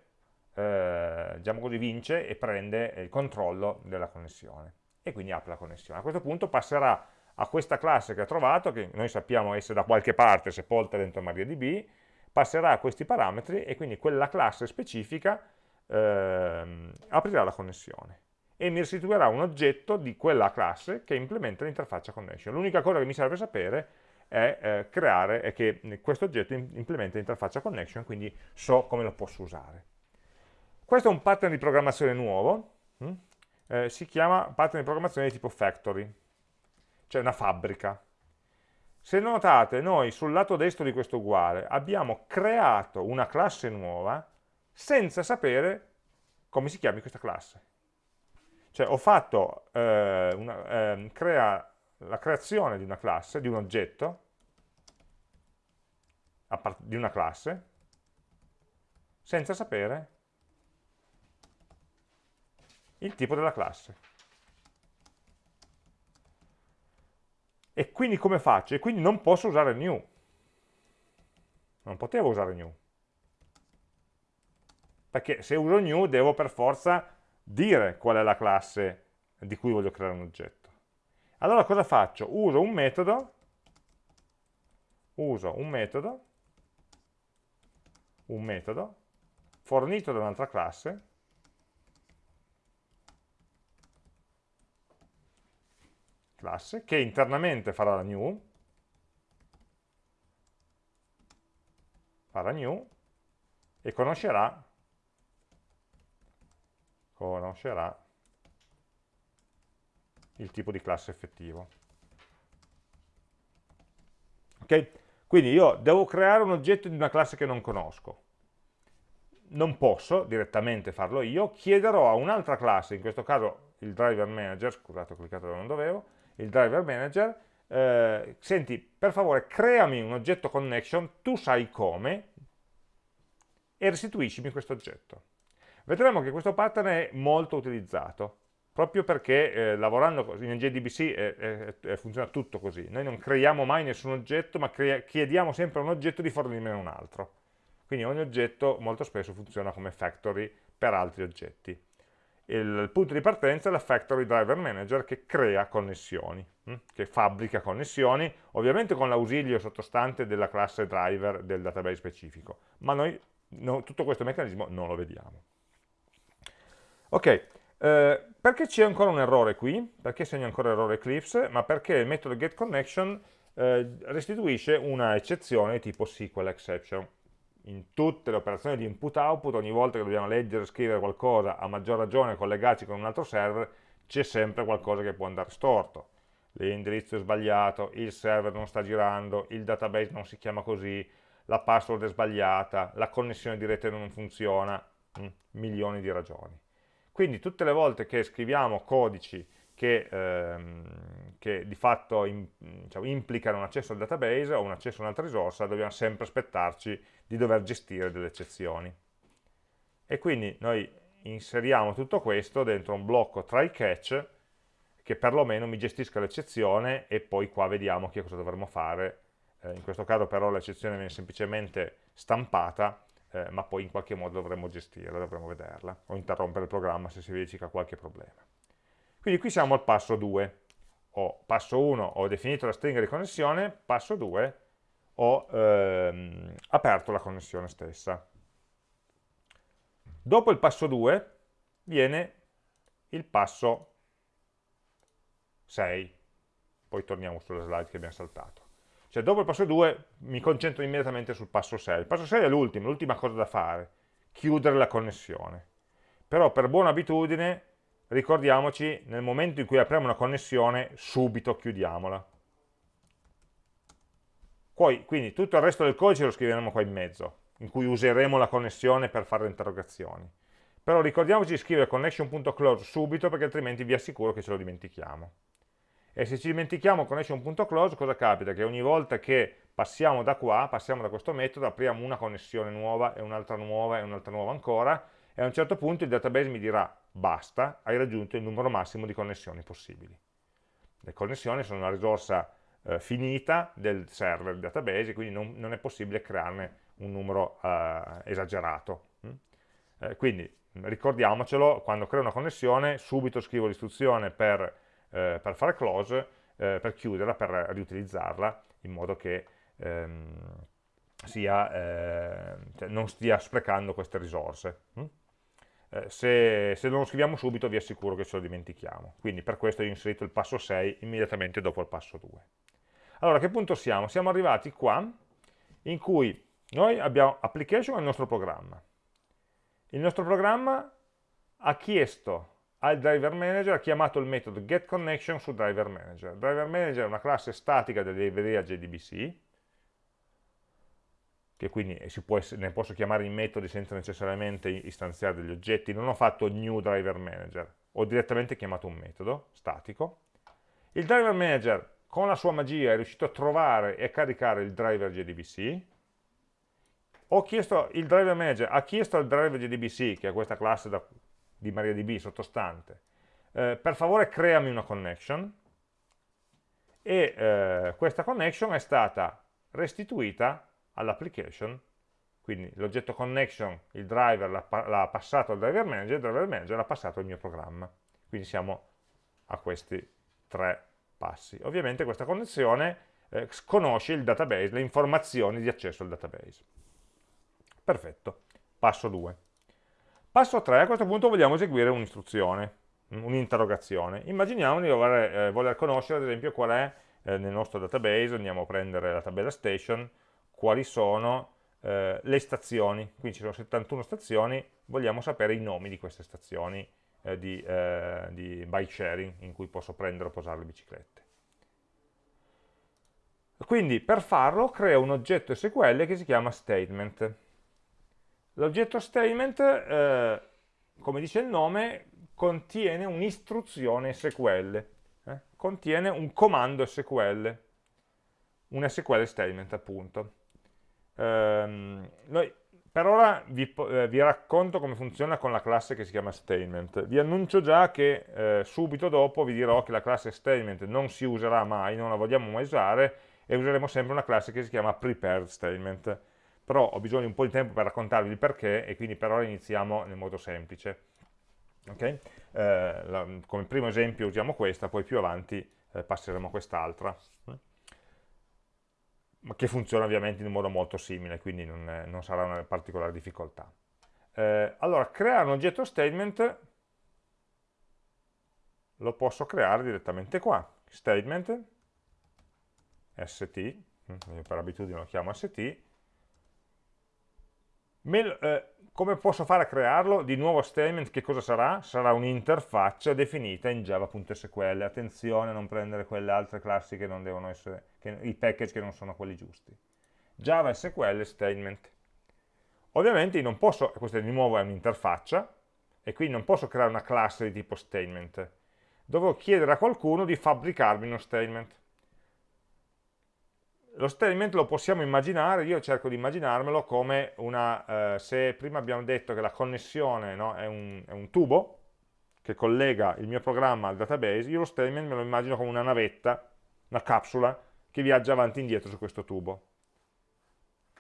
Speaker 1: eh, diciamo così, vince e prende il controllo della connessione. E quindi apre la connessione. A questo punto passerà a questa classe che ha trovato, che noi sappiamo essere da qualche parte sepolta dentro MariaDB, passerà questi parametri e quindi quella classe specifica ehm, aprirà la connessione e mi restituirà un oggetto di quella classe che implementa l'interfaccia connection. L'unica cosa che mi serve sapere è eh, creare è che questo oggetto implementa l'interfaccia connection, quindi so come lo posso usare. Questo è un pattern di programmazione nuovo, hm? eh, si chiama pattern di programmazione di tipo factory cioè una fabbrica. se notate noi sul lato destro di questo uguale abbiamo creato una classe nuova senza sapere come si chiami questa classe. Cioè ho fatto eh, una, eh, crea, la creazione di una classe, di un oggetto, di una classe, senza sapere il tipo della classe. E quindi come faccio? E quindi non posso usare new. Non potevo usare new. Perché se uso new devo per forza dire qual è la classe di cui voglio creare un oggetto. Allora cosa faccio? Uso un metodo, uso un metodo, un metodo fornito da un'altra classe classe che internamente farà la new farà new e conoscerà conoscerà il tipo di classe effettivo. Ok? Quindi io devo creare un oggetto di una classe che non conosco. Non posso direttamente farlo io, chiederò a un'altra classe, in questo caso il driver manager, scusate ho cliccato dove non dovevo, il driver manager, eh, senti per favore creami un oggetto connection, tu sai come, e restituiscimi questo oggetto. Vedremo che questo pattern è molto utilizzato, proprio perché eh, lavorando in JDBC eh, funziona tutto così. Noi non creiamo mai nessun oggetto, ma chiediamo sempre a un oggetto di fornirne un altro. Quindi ogni oggetto molto spesso funziona come factory per altri oggetti. Il, punto di partenza è la factory driver manager che crea connessioni, hm? che fabbrica connessioni, ovviamente con l'ausilio sottostante della classe driver del database specifico, ma noi no, tutto questo meccanismo non lo vediamo. Ok, eh, perché c'è ancora un errore qui? Perché segna ancora errore Eclipse? Ma perché il metodo getConnection eh, restituisce una eccezione tipo SQL exception. In tutte le operazioni di input-output, ogni volta che dobbiamo leggere e scrivere qualcosa, a maggior ragione collegarci con un altro server, c'è sempre qualcosa che può andare storto. L'indirizzo è sbagliato, il server non sta girando, il database non si chiama così, la password è sbagliata, la connessione di rete non funziona, mm, milioni di ragioni. Quindi tutte le volte che scriviamo codici che, ehm, che di fatto in, diciamo, implicano un accesso al database o un accesso a un'altra risorsa, dobbiamo sempre aspettarci di dover gestire delle eccezioni. E quindi noi inseriamo tutto questo dentro un blocco try catch che perlomeno mi gestisca l'eccezione e poi qua vediamo che cosa dovremmo fare. Eh, in questo caso però l'eccezione viene semplicemente stampata eh, ma poi in qualche modo dovremmo gestirla, dovremmo vederla, o interrompere il programma se si verifica qualche problema. Quindi qui siamo al passo 2, o passo 1 ho definito la stringa di connessione, passo 2 ho ehm, aperto la connessione stessa. Dopo il passo 2 viene il passo 6, poi torniamo sulla slide che abbiamo saltato. Cioè dopo il passo 2 mi concentro immediatamente sul passo 6. Il passo 6 è l'ultimo, l'ultima cosa da fare, chiudere la connessione. Però per buona abitudine ricordiamoci nel momento in cui apriamo una connessione subito chiudiamola. Poi, quindi tutto il resto del codice lo scriveremo qua in mezzo, in cui useremo la connessione per fare le interrogazioni. Però ricordiamoci di scrivere connection.close subito perché altrimenti vi assicuro che ce lo dimentichiamo. E se ci dimentichiamo connection.close, cosa capita? Che ogni volta che passiamo da qua, passiamo da questo metodo, apriamo una connessione nuova e un'altra nuova e un'altra nuova ancora, e a un certo punto il database mi dirà basta, hai raggiunto il numero massimo di connessioni possibili. Le connessioni sono una risorsa eh, finita del server del database, quindi non, non, è possibile crearne un numero eh, esagerato. Mm? Eh, quindi ricordiamocelo, quando creo una connessione subito scrivo l'istruzione per eh, per fare close, eh, per chiuderla, per riutilizzarla, in modo che ehm, sia, eh, cioè non stia sprecando queste risorse. Mm? Eh, se, se, non lo scriviamo subito vi assicuro che ce lo dimentichiamo. Quindi per questo ho inserito il passo 6 immediatamente dopo il passo 2. Allora, a che punto siamo? Siamo arrivati qua, in cui noi abbiamo application al nostro programma. Il nostro programma ha chiesto al driver manager ha chiamato il metodo getConnection su driver manager. Driver manager è una classe statica della libreria JDBC, che quindi può, ne posso chiamare i metodi senza necessariamente istanziare degli oggetti, non ho fatto new driver manager, ho direttamente chiamato un metodo statico. Il driver manager con la sua magia è riuscito a trovare e a caricare il driver JDBC, ho chiesto, il driver manager ha chiesto al driver JDBC, che è questa classe da, di MariaDB sottostante, eh, per favore creami una connection, e eh, questa connection è stata restituita all'application, quindi l'oggetto connection, il driver l'ha passato al driver manager, il driver manager l'ha passato al mio programma. Quindi siamo a questi tre passi. Ovviamente questa connessione eh, conosce il database, le informazioni di accesso al database. Perfetto, passo 2. Passo 3, a questo punto vogliamo eseguire un'istruzione, un'interrogazione. Immaginiamo di voler, eh, voler, conoscere ad esempio qual è eh, nel nostro database, andiamo a prendere la tabella station, quali sono eh, le stazioni, quindi ci sono 71 stazioni, vogliamo sapere i nomi di queste stazioni eh, di, eh, di bike sharing in cui posso prendere o posare le biciclette. Quindi per farlo creo un oggetto SQL che si chiama statement. L'oggetto statement, eh, come dice il nome, contiene un'istruzione SQL, eh? contiene un comando SQL, un SQL statement appunto. Ehm, noi per ora vi, eh, vi, racconto come funziona con la classe che si chiama statement. Vi annuncio già che eh, subito dopo vi dirò che la classe statement non si userà mai, non la vogliamo mai usare, e useremo sempre una classe che si chiama prepared statement. Però ho bisogno di un po' di tempo per raccontarvi il perché, e quindi per ora iniziamo nel modo semplice. Okay? Eh, la, come primo esempio usiamo questa, poi più avanti eh, passeremo a quest'altra che funziona ovviamente in un modo molto simile, quindi non, è, non sarà una particolare difficoltà. Eh, allora, creare un oggetto statement lo posso creare direttamente qua. Statement, st, io per abitudine lo chiamo st, Me, eh, come posso fare a crearlo? Di nuovo statement che cosa sarà? Sarà un'interfaccia definita in java.sql. Attenzione a non prendere quelle altre classi che non devono essere, che, i package che non sono quelli giusti. Java SQL statement. Ovviamente non posso, questa di nuovo è un'interfaccia, e quindi non posso creare una classe di tipo statement. Devo chiedere a qualcuno di fabbricarmi uno statement lo statement lo possiamo immaginare, io cerco di immaginarmelo come una, eh, se prima abbiamo detto che la connessione no, è, un, è, un, tubo che collega il mio programma al database, io lo statement me lo immagino come una navetta, una capsula, che viaggia avanti e indietro su questo tubo.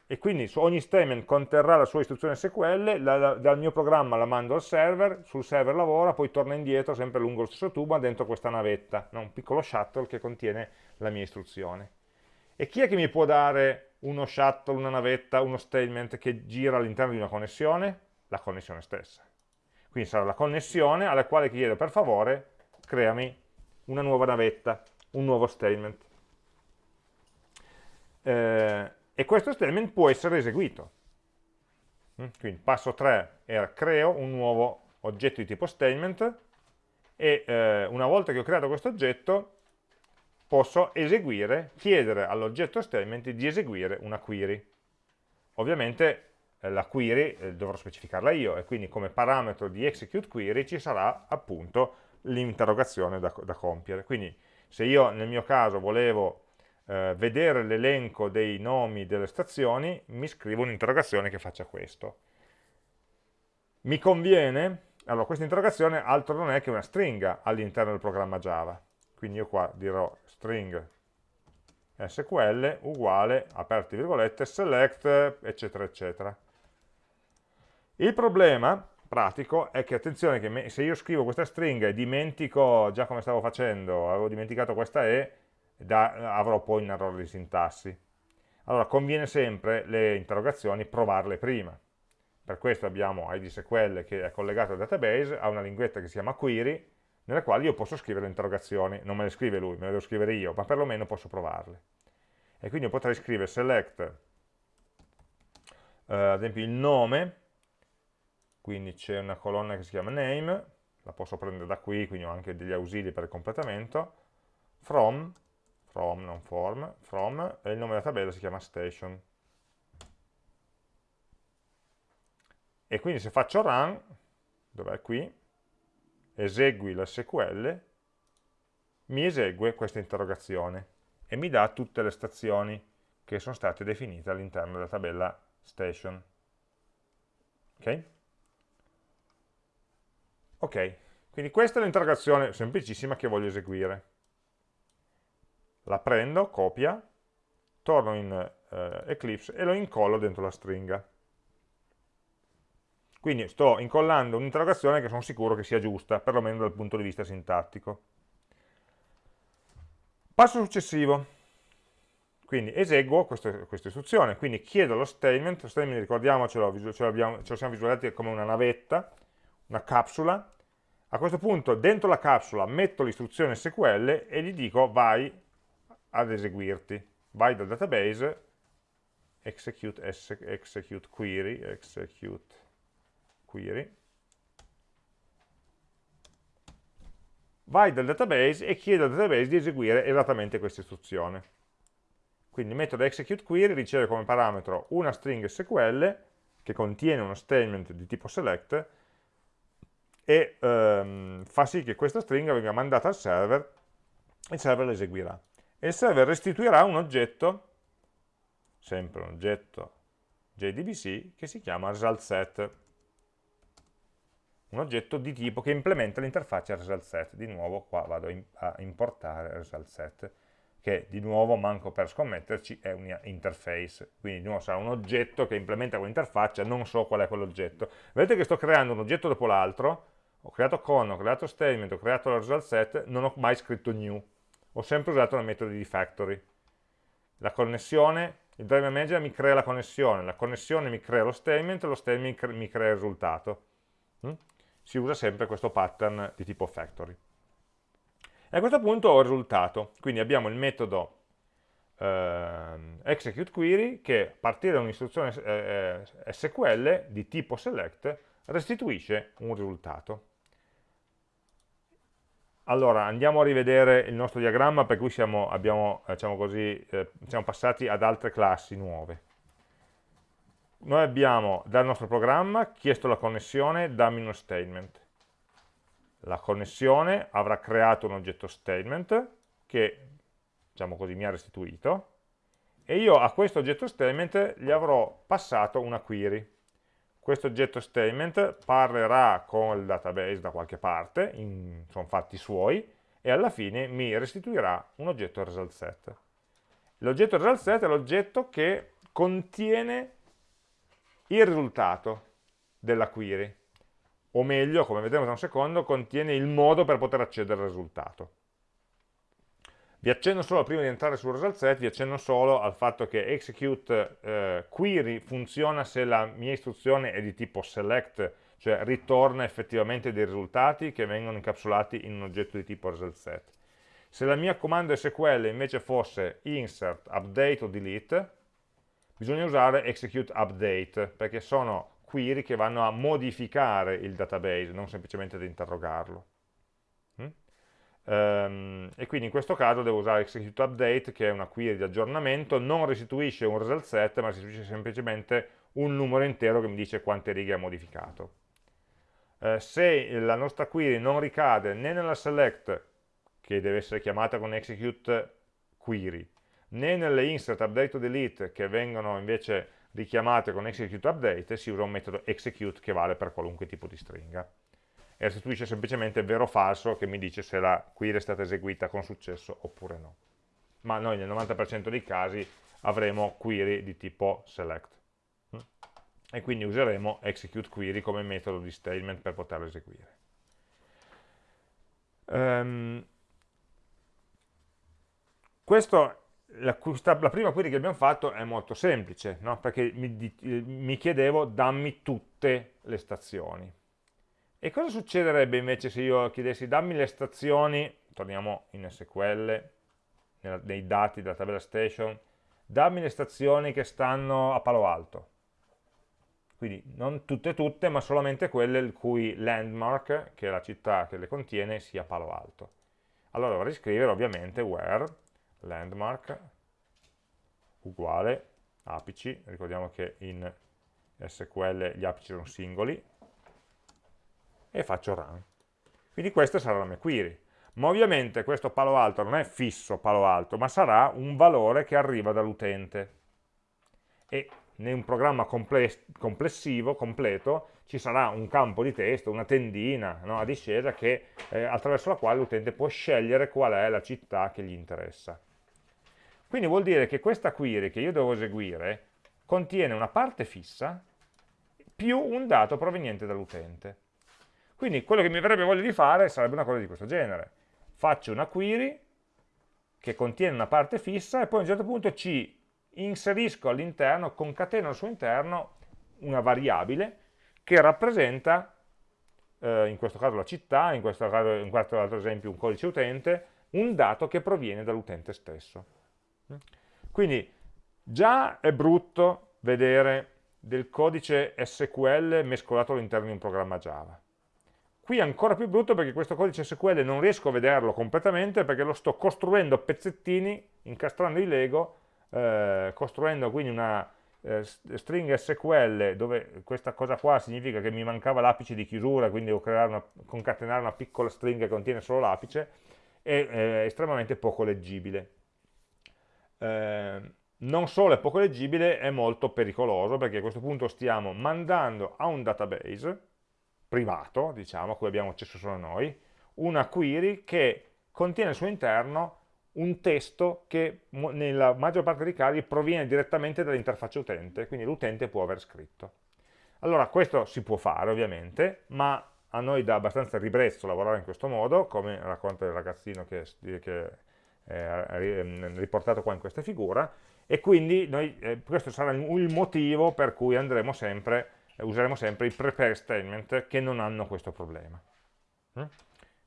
Speaker 1: E quindi ogni statement conterrà la sua istruzione SQL, la, la, dal mio programma la mando al server, sul server lavora, poi torna indietro sempre lungo lo stesso tubo dentro questa navetta, no? un piccolo shuttle che contiene la mia istruzione. E chi è che mi può dare uno shuttle, una navetta, uno statement che gira all'interno di una connessione? La connessione stessa. Quindi sarà la connessione alla quale chiedo per favore creami una nuova navetta, un nuovo statement. Eh, e questo statement può essere eseguito. Mm, quindi passo 3 era creo un nuovo oggetto di tipo statement e eh, una volta che ho creato questo oggetto posso eseguire, chiedere all'oggetto statement di eseguire una query. Ovviamente eh, la query eh, dovrò specificarla io e quindi come parametro di execute query ci sarà appunto l'interrogazione da, da, compiere. Quindi se io nel mio caso volevo eh, vedere l'elenco dei nomi delle stazioni, mi scrivo un'interrogazione che faccia questo. Mi conviene? Allora, questa interrogazione altro non è che una stringa all'interno del programma Java. Quindi io qua dirò string sql uguale, aperti virgolette, select, eccetera, eccetera. Il problema pratico è che, attenzione, che se io scrivo questa stringa e dimentico, già come stavo facendo, avevo dimenticato questa E, da, avrò poi un errore di sintassi. Allora, conviene sempre le interrogazioni provarle prima. Per questo abbiamo IDSQL che è collegato al database, ha una linguetta che si chiama query, nella quale io posso scrivere le interrogazioni, non me le scrive lui, me le devo scrivere io, ma perlomeno posso provarle. E quindi io potrei scrivere select, eh, ad esempio il nome, quindi c'è una colonna che si chiama name, la posso prendere da qui, quindi ho anche degli ausili per il completamento, from, from non form, from, e il nome della tabella si chiama station. E quindi se faccio run, dov'è qui, esegui l'SQL, mi esegue questa interrogazione e mi dà tutte le stazioni che sono state definite all'interno della tabella station. Ok? Ok, quindi questa è l'interrogazione semplicissima che voglio eseguire. La prendo, copia, torno in eh, Eclipse e lo incollo dentro la stringa. Quindi sto incollando un'interrogazione che sono sicuro che sia giusta, perlomeno dal punto di vista sintattico. Passo successivo. Quindi eseguo questa, questa istruzione, quindi chiedo lo statement, lo statement ricordiamocelo, ce, l'abbiamo, ce lo siamo visualizzati come una navetta, una capsula, a questo punto dentro la capsula metto l'istruzione SQL e gli dico vai ad eseguirti, vai dal database, execute, execute query, execute query, vai dal database e chiedo al database di eseguire esattamente questa istruzione. Quindi il metodo executeQuery riceve come parametro una string SQL che contiene uno statement di tipo select e ehm, fa sì che questa stringa venga mandata al server e il server l'eseguirà. E il server restituirà un oggetto, sempre un oggetto JDBC, che si chiama resultSet un oggetto di tipo che implementa l'interfaccia resultSet. Di nuovo qua vado a importare resultSet, che di nuovo, manco per scommetterci, è un interface. Quindi di nuovo sarà un oggetto che implementa quell'interfaccia, non so qual è quell'oggetto. Vedete che sto creando un oggetto dopo l'altro, ho creato con, ho creato statement, ho creato la resultSet, non ho mai scritto new. Ho sempre usato il metodo di factory. La connessione, il driver manager mi crea la connessione, la connessione mi crea lo statement, lo statement mi crea il risultato. Si usa sempre questo pattern di tipo factory. E a questo punto ho il risultato, quindi abbiamo il metodo eh, execute query che a partire da un'istruzione eh, eh SQL di tipo select restituisce un risultato. Allora, andiamo a rivedere il nostro diagramma per cui siamo, abbiamo, diciamo così, eh, siamo passati ad altre classi nuove noi abbiamo dal nostro programma chiesto la connessione, dammi uno statement. La connessione avrà creato un oggetto statement che, diciamo così, mi ha restituito e io a questo oggetto statement gli avrò passato una query. Questo oggetto statement parlerà con il database da qualche parte, in, sono fatti suoi, e alla fine mi restituirà un oggetto result set. L'oggetto result set è l'oggetto che contiene il risultato della query, o meglio, come vedremo tra un secondo, contiene il modo per poter accedere al risultato. Vi accenno solo, prima di entrare sul result set, vi accenno solo al fatto che execute eh, query funziona se la mia istruzione è di tipo select, cioè ritorna effettivamente dei risultati che vengono incapsulati in un oggetto di tipo result set. Se la mia comando SQL invece fosse insert, update o delete, bisogna usare execute update, perché sono query che vanno a modificare il database, non semplicemente ad interrogarlo. Mm? Um, e quindi in questo caso devo usare execute update, che è una query di aggiornamento, non restituisce un result set, ma restituisce semplicemente un numero intero che mi dice quante righe ha modificato. Uh, se la nostra query non ricade né nella select, che deve essere chiamata con execute query, né nelle insert, update o delete che vengono invece richiamate con execute update si usa un metodo execute che vale per qualunque tipo di stringa. E restituisce semplicemente vero o falso che mi dice se la query è stata eseguita con successo oppure no. Ma noi nel 90% dei casi avremo query di tipo select. E quindi useremo execute query come metodo di statement per poterlo eseguire. Um, questo la, la, prima query che abbiamo fatto è molto semplice, no? perché mi, mi, chiedevo dammi tutte le stazioni. E cosa succederebbe invece se io chiedessi dammi le stazioni, torniamo in SQL, nella, nei dati della tabella station, dammi le stazioni che stanno a Palo Alto. quindi non tutte tutte, ma solamente quelle il cui landmark, che è la città che le contiene, sia Palo Alto. Allora dovrei scrivere ovviamente where landmark uguale apici, ricordiamo che in SQL gli apici sono singoli, e faccio run. Quindi questa sarà la mia query. Ma ovviamente questo palo alto non è fisso palo alto, ma sarà un valore che arriva dall'utente. E in un programma complessivo, completo, ci sarà un campo di testo, una tendina no, a discesa che, eh, attraverso la quale l'utente può scegliere qual è la città che gli interessa. Quindi vuol dire che questa query che io devo eseguire contiene una parte fissa più un dato proveniente dall'utente. Quindi quello che mi verrebbe voglia di fare sarebbe una cosa di questo genere. Faccio una query che contiene una parte fissa e poi a un certo punto ci inserisco all'interno, concateno al suo interno una variabile che rappresenta, eh, in questo caso la città, in questo, caso, in questo altro esempio un codice utente, un dato che proviene dall'utente stesso. Quindi già è brutto vedere del codice SQL mescolato all'interno di un programma Java. Qui è ancora più brutto perché questo codice SQL non riesco a vederlo completamente perché lo sto costruendo a pezzettini, incastrando i Lego, eh, costruendo quindi una eh, string SQL dove questa cosa qua significa che mi mancava l'apice di chiusura, quindi devo una, concatenare una piccola string che contiene solo l'apice, è eh, estremamente poco leggibile. Eh, non solo è poco leggibile, è molto pericoloso perché a questo punto stiamo mandando a un database privato, diciamo, a cui abbiamo accesso solo noi, una query che contiene al suo interno un testo che nella maggior parte dei casi proviene direttamente dall'interfaccia utente, quindi l'utente può aver scritto. Allora questo si può fare ovviamente, ma a noi dà abbastanza ribrezzo lavorare in questo modo, come racconta il ragazzino che, che è riportato qua in questa figura, e quindi noi, eh, questo sarà il motivo per cui andremo sempre useremo sempre i prepare statement che non hanno questo problema. Mm?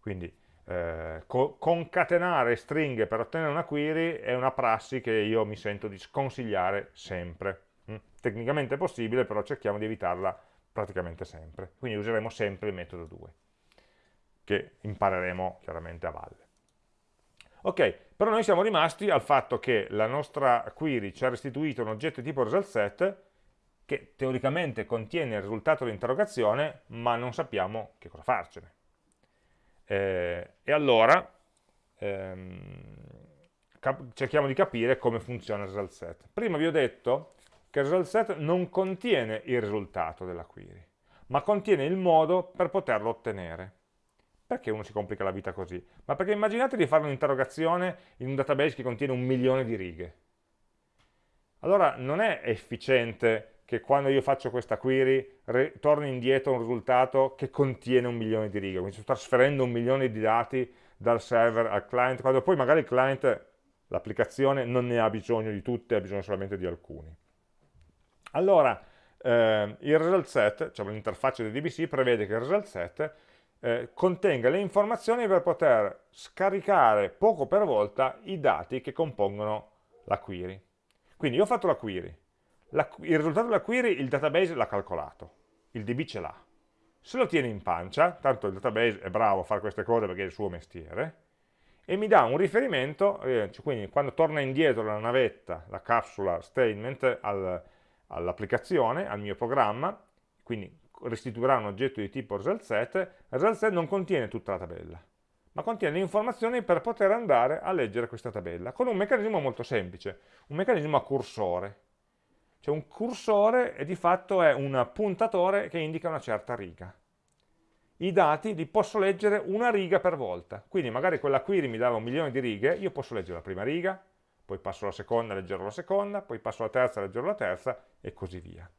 Speaker 1: Quindi eh, co concatenare stringhe per ottenere una query è una prassi che io mi sento di sconsigliare sempre. Mm? Tecnicamente è possibile, però cerchiamo di evitarla praticamente sempre. Quindi useremo sempre il metodo 2, che impareremo chiaramente a valle. Ok, però noi siamo rimasti al fatto che la nostra query ci ha restituito un oggetto tipo result set che teoricamente contiene il risultato dell'interrogazione, ma non sappiamo che cosa farcene. Eh, e allora ehm, cerchiamo di capire come funziona il result set. Prima vi ho detto che il result set non contiene il risultato della query, ma contiene il modo per poterlo ottenere. Perché uno si complica la vita così? Ma perché immaginate di fare un'interrogazione in un database che contiene un milione di righe. Allora non è efficiente che quando io faccio questa query torni indietro un risultato che contiene un milione di righe, quindi sto trasferendo un milione di dati dal server al client, quando poi magari il client, l'applicazione, non ne ha bisogno di tutte, ha bisogno solamente di alcuni. Allora, eh, il result set, cioè l'interfaccia del DBC, prevede che il result set eh, contenga le informazioni per poter scaricare poco per volta i dati che compongono la query. Quindi io ho fatto la query, la, il risultato della query il database l'ha calcolato, il DB ce l'ha. Se lo tiene in pancia, tanto il database è bravo a fare queste cose perché è il suo mestiere, e mi dà un riferimento, eh, quindi quando torna indietro la navetta, la capsula statement al, all'applicazione, al mio programma, quindi restituirà un oggetto di tipo result set, il result set non contiene tutta la tabella, ma contiene le informazioni per poter andare a leggere questa tabella, con un meccanismo molto semplice, un meccanismo a cursore. Cioè un cursore e di fatto è un puntatore che indica una certa riga. I dati li posso leggere una riga per volta, quindi magari quella query mi dava un milione di righe, io posso leggere la prima riga, poi passo alla seconda, leggerò la seconda, poi passo alla terza, leggerò la terza e così via.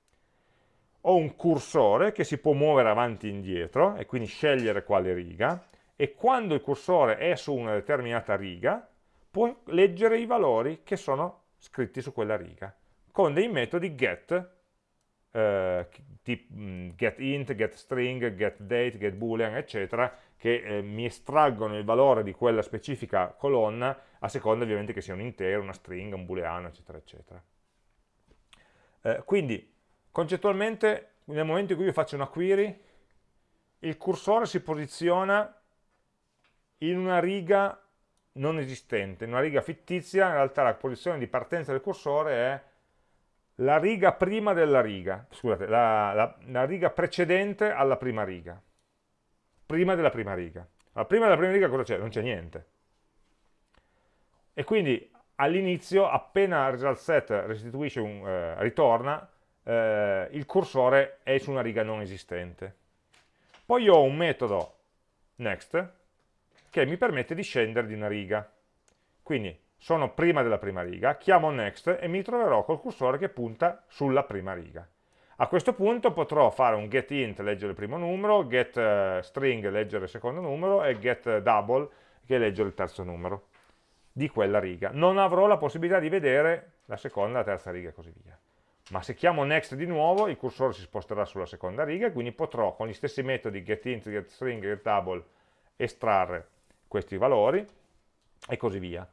Speaker 1: Ho un cursore che si può muovere avanti e indietro e quindi scegliere quale riga e quando il cursore è su una determinata riga può leggere i valori che sono scritti su quella riga con dei metodi get, eh, tip, mm, get int, get string, get date, get boolean, eccetera, che eh, mi estraggono il valore di quella specifica colonna, a seconda ovviamente che sia un intero, una string, un booleano, eccetera, eccetera. Eh, quindi, concettualmente, nel momento in cui io faccio una query, il cursore si posiziona in una riga non esistente, in una riga fittizia, in realtà la posizione di partenza del cursore è la riga prima della riga, scusate, la, la, la riga precedente alla prima riga, prima della prima riga. Ma prima della prima riga cosa c'è? Non c'è niente. E quindi all'inizio, appena result set restituisce un, eh, ritorna, eh, il cursore è su una riga non esistente. Poi ho un metodo next che mi permette di scendere di una riga. Quindi sono prima della prima riga, chiamo next e mi troverò col cursore che punta sulla prima riga. A questo punto potrò fare un getInt, leggere il primo numero, getString, uh, leggere il secondo numero e getDouble, che è leggere il terzo numero di quella riga. Non avrò la possibilità di vedere la seconda, la terza riga e così via. Ma se chiamo next di nuovo, il cursore si sposterà sulla seconda riga e quindi potrò con gli stessi metodi getInt, getString, getDouble estrarre questi valori e così via.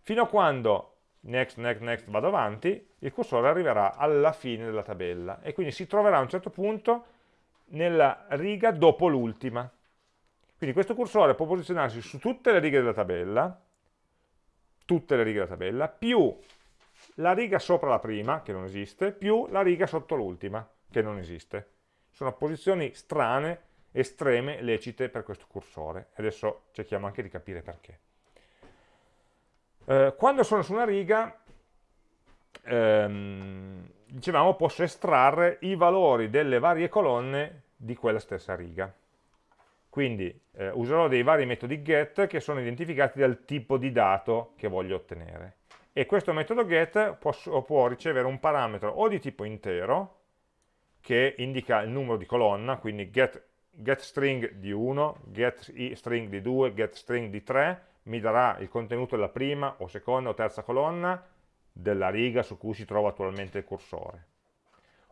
Speaker 1: Fino a quando next, next, next vado avanti, il cursore arriverà alla fine della tabella e quindi si troverà a un certo punto nella riga dopo l'ultima. Quindi questo cursore può posizionarsi su tutte le righe della tabella, tutte le righe della tabella, più la riga sopra la prima, che non esiste, più la riga sotto l'ultima, che non esiste. Sono posizioni strane, estreme, lecite per questo cursore. Adesso cerchiamo anche di capire perché. Eh, quando sono su una riga, ehm, dicevamo, posso estrarre i valori delle varie colonne di quella stessa riga. Quindi eh, userò dei vari metodi get che sono identificati dal tipo di dato che voglio ottenere. E questo metodo get può, può ricevere un parametro o di tipo intero, che indica il numero di colonna, quindi get, get string di 1, get string di 2, get string di 3, mi darà il contenuto della prima o seconda o terza colonna della riga su cui si trova attualmente il cursore.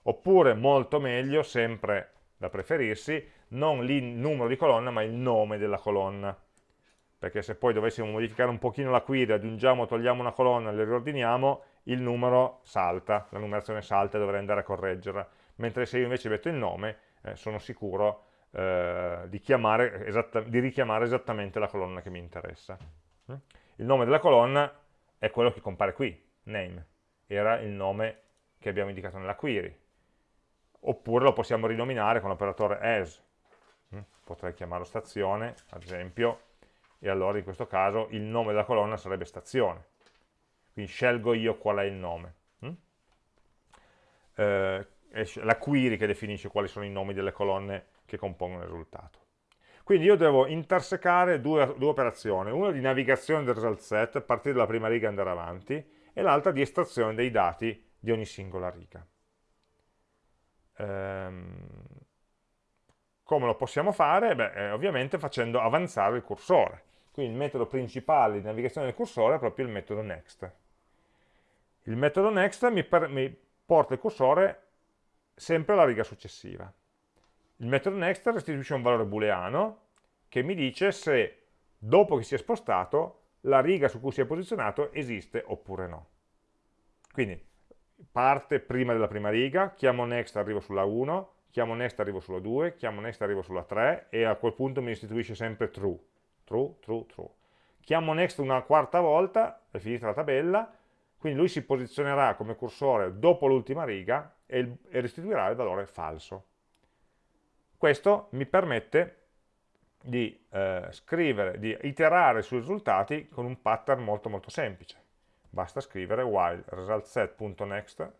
Speaker 1: Oppure, molto meglio, sempre da preferirsi, non il numero di colonna ma il nome della colonna. Perché se poi dovessimo modificare un pochino la query, aggiungiamo togliamo una colonna e le riordiniamo, il numero salta, la numerazione salta e dovrei andare a correggerla. Mentre se io invece metto il nome, eh, sono sicuro eh, di, di, richiamare esattamente la colonna che mi interessa. Mm? Il nome della colonna è quello che compare qui, name, era il nome che abbiamo indicato nella query. Oppure lo possiamo rinominare con l'operatore as. Mm? Potrei chiamarlo stazione, ad esempio, e allora in questo caso il nome della colonna sarebbe stazione. Quindi scelgo io qual è il nome. Mm? Eh, la query che definisce quali sono i nomi delle colonne che compongono il risultato. Quindi io devo intersecare due, due operazioni, una di navigazione del result set, partire dalla prima riga e andare avanti, e l'altra di estrazione dei dati di ogni singola riga. Ehm, come lo possiamo fare? Beh, eh, ovviamente facendo avanzare il cursore. Quindi il metodo principale di navigazione del cursore è proprio il metodo next. Il metodo next mi, mi porta il cursore sempre alla riga successiva. Il metodo next restituisce un valore booleano che mi dice se dopo che si è spostato la riga su cui si è posizionato esiste oppure no. Quindi parte prima della prima riga, chiamo next arrivo sulla 1, chiamo next arrivo sulla 2, chiamo next arrivo sulla 3 e a quel punto mi restituisce sempre true, true, true, true. Chiamo next una quarta volta, è finita la tabella, quindi lui si posizionerà come cursore dopo l'ultima riga e, restituirà il valore falso. Questo mi permette di eh, scrivere, di iterare sui risultati con un pattern molto molto semplice. Basta scrivere while resultSet.next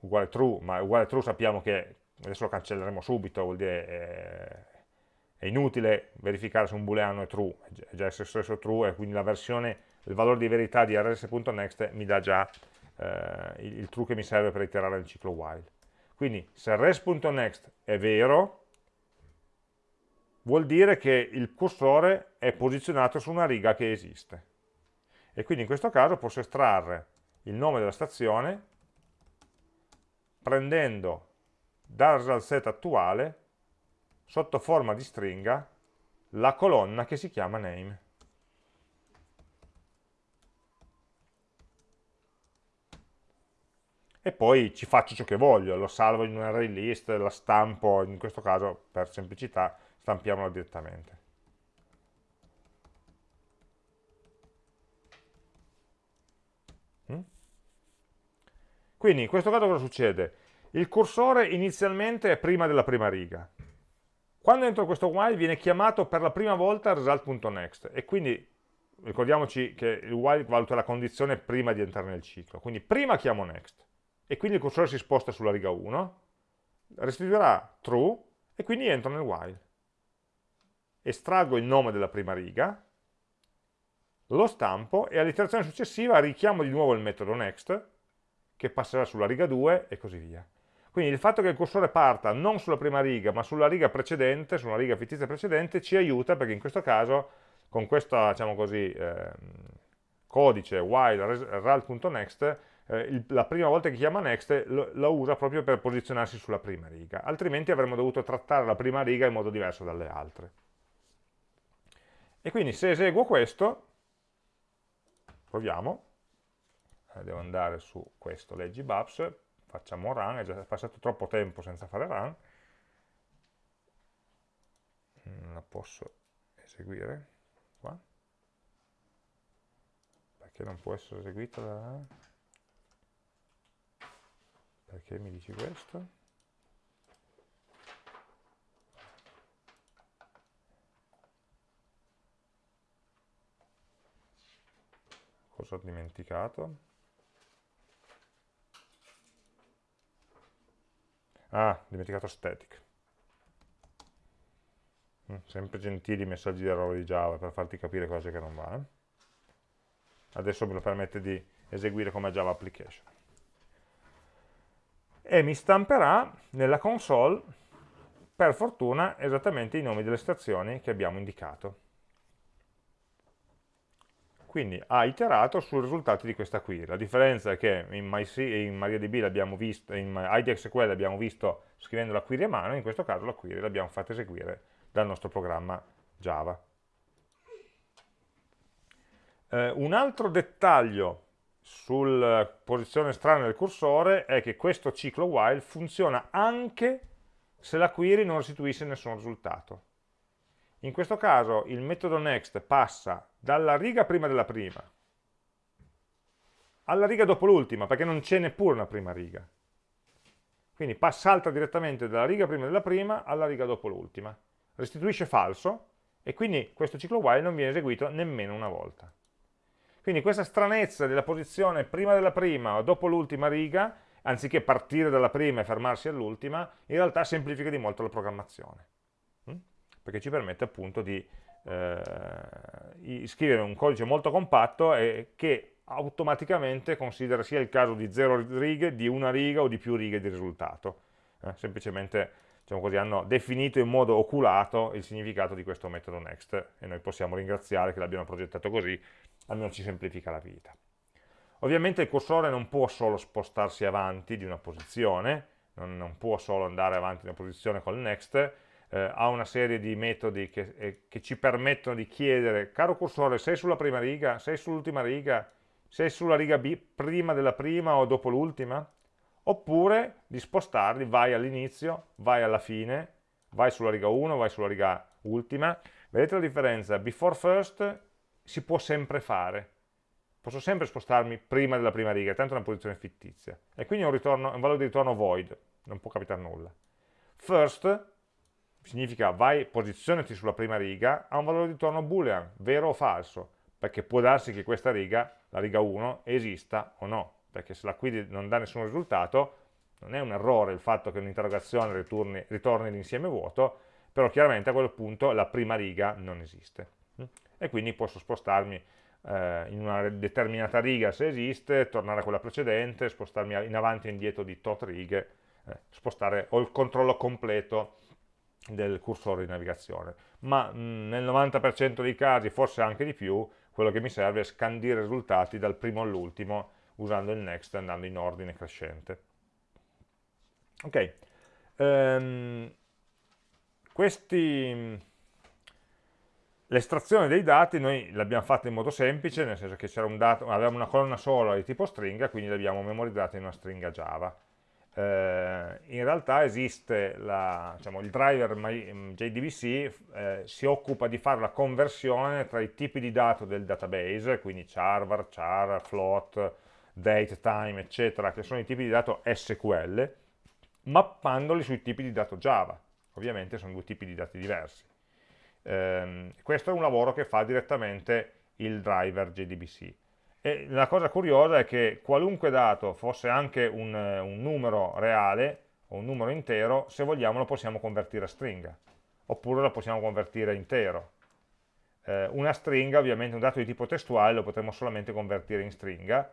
Speaker 1: uguale true, ma uguale true sappiamo che, adesso lo cancelleremo subito, vuol dire è, è inutile verificare se un booleano è true, è già stesso true e quindi la versione, il valore di verità di rs.next mi dà già eh, il, il true che mi serve per iterare il ciclo while. Quindi se res.next è vero, vuol dire che il cursore è posizionato su una riga che esiste. E quindi in questo caso posso estrarre il nome della stazione prendendo dal result set attuale sotto forma di stringa la colonna che si chiama name. e poi ci faccio ciò che voglio, lo salvo in un array list, la stampo, in questo caso per semplicità stampiamola direttamente. Mm? Quindi in questo caso cosa succede? Il cursore inizialmente è prima della prima riga. Quando entro questo while viene chiamato per la prima volta result.next e quindi ricordiamoci che il while valuta la condizione prima di entrare nel ciclo. Quindi prima chiamo next e quindi il cursore si sposta sulla riga 1, restituirà true e quindi entro nel while. Estraggo il nome della prima riga, lo stampo e all'iterazione successiva richiamo di nuovo il metodo next che passerà sulla riga 2 e così via. Quindi il fatto che il cursore parta non sulla prima riga ma sulla riga precedente, sulla riga fittizia precedente, ci aiuta perché in questo caso con questo diciamo così, eh, codice while result.next eh, la prima volta che chiama next lo, lo, usa proprio per posizionarsi sulla prima riga, altrimenti avremmo dovuto trattare la prima riga in modo diverso dalle altre. E quindi se eseguo questo, proviamo, eh, devo andare su questo, leggi Babs, facciamo run, è già passato troppo tempo senza fare run, non la posso eseguire qua, perché non può essere eseguita da... Perché mi dici questo? Cosa ho dimenticato? Ah, dimenticato static. Mm, sempre gentili messaggi di errore di Java per farti capire cose che non va. Eh? Adesso me lo permette di eseguire come Java Application e mi stamperà nella console, per fortuna, esattamente i nomi delle stazioni che abbiamo indicato. Quindi ha iterato sui risultati di questa query. La differenza è che in, MariaDB l'abbiamo visto, in IDXQL l'abbiamo visto scrivendo la query a mano, in questo caso la query l'abbiamo fatta eseguire dal nostro programma Java. Eh, un altro dettaglio sulla posizione strana del cursore è che questo ciclo while funziona anche se la query non restituisce nessun risultato. In questo caso il metodo next passa dalla riga prima della prima alla riga dopo l'ultima, perché non c'è neppure una prima riga. Quindi salta direttamente dalla riga prima della prima alla riga dopo l'ultima. Restituisce falso e quindi questo ciclo while non viene eseguito nemmeno una volta. Quindi questa stranezza della posizione prima della prima o dopo l'ultima riga, anziché partire dalla prima e fermarsi all'ultima, in realtà semplifica di molto la programmazione? Perché ci permette appunto di eh, scrivere un codice molto compatto e che automaticamente considera sia il caso di zero righe, di una riga o di più righe di risultato. Eh, semplicemente diciamo così, hanno definito in modo oculato il significato di questo metodo next e noi possiamo ringraziare che l'abbiano progettato così almeno ci semplifica la vita. Ovviamente il cursore non può solo spostarsi avanti di una posizione, non, non può solo andare avanti di una posizione col next, eh, ha una serie di metodi che, eh, che, ci permettono di chiedere, caro cursore, sei sulla prima riga, sei sull'ultima riga, sei sulla riga B prima della prima o dopo l'ultima? Oppure di spostarli, vai all'inizio, vai alla fine, vai sulla riga 1, vai sulla riga ultima. Vedete la differenza? Before first si può sempre fare. Posso sempre spostarmi prima della prima riga, tanto è una posizione fittizia. E quindi è un, un valore di ritorno void, non può capitare nulla. First significa vai, posizionati sulla prima riga, ha un valore di ritorno boolean, vero o falso, perché può darsi che questa riga, la riga 1, esista o no, perché se la query non dà nessun risultato, non è un errore il fatto che un'interrogazione ritorni, ritorni l'insieme vuoto, però chiaramente a quel punto la prima riga non esiste. E quindi posso spostarmi eh, in una determinata riga se esiste, tornare a quella precedente, spostarmi in avanti e indietro di tot righe, eh, spostare, ho il controllo completo del cursore di navigazione. Ma nel 90% dei casi, forse anche di più, quello che mi serve è scandire i risultati dal primo all'ultimo usando il next andando in ordine crescente. Ok, um, questi L'estrazione dei dati noi l'abbiamo fatta in modo semplice, nel senso che un dato, avevamo una colonna sola di tipo stringa, quindi l'abbiamo memorizzata in una stringa Java. Eh, in realtà esiste la, diciamo, il driver JDBC, eh, si occupa di fare la conversione tra i tipi di dato del database, quindi char, varchar, float, date, time, eccetera, che sono i tipi di dato SQL, mappandoli sui tipi di dato Java. Ovviamente sono due tipi di dati diversi. Eh, questo è un lavoro che fa direttamente il driver JDBC. E la cosa curiosa è che qualunque dato fosse anche un, un numero reale o un numero intero, se vogliamo lo possiamo convertire a stringa, oppure lo possiamo convertire intero. Eh, una stringa, ovviamente un dato di tipo testuale, lo potremo solamente convertire in stringa,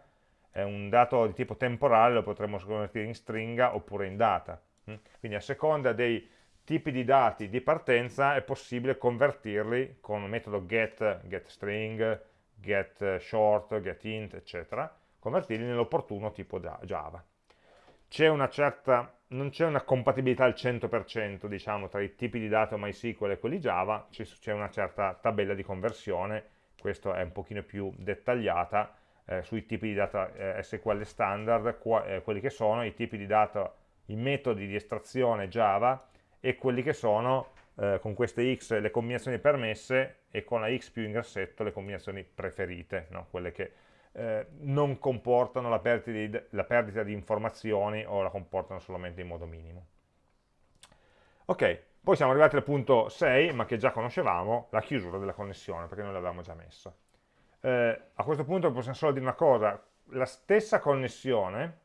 Speaker 1: eh, un dato di tipo temporale lo potremo convertire in stringa oppure in data. Mm? Quindi a seconda dei tipi di dati di partenza è possibile convertirli con il metodo get, getString, getShort, getInt, eccetera, convertirli nell'opportuno tipo Java. Certa, non c'è una compatibilità al 100% diciamo, tra i tipi di dati MySQL e quelli Java, c'è una certa tabella di conversione, questa è un pochino più dettagliata, eh, sui tipi di data eh, SQL standard, qua, eh, quelli che sono i tipi di data, i metodi di estrazione Java e quelli che sono eh, con queste x le combinazioni permesse e con la x più in grassetto le combinazioni preferite, no? quelle che eh, non comportano la perdita, di, la perdita, di, informazioni o la comportano solamente in modo minimo. Ok, poi siamo arrivati al punto 6, ma che già conoscevamo, la chiusura della connessione, perché noi l'avevamo già messa. Eh, a questo punto possiamo solo dire una cosa, la stessa connessione,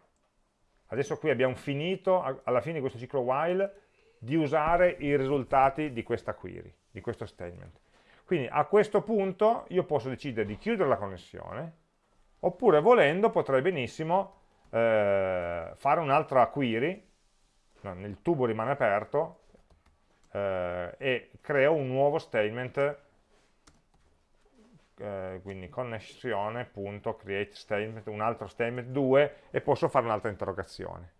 Speaker 1: adesso qui abbiamo finito, alla fine di questo ciclo while, di usare i risultati di questa query, di questo statement. Quindi a questo punto io posso decidere di chiudere la connessione, oppure volendo potrei benissimo eh, fare un'altra query, no, il tubo rimane aperto, eh, e creo un nuovo statement, eh, quindi connessione.create statement, un altro statement 2, e posso fare un'altra interrogazione.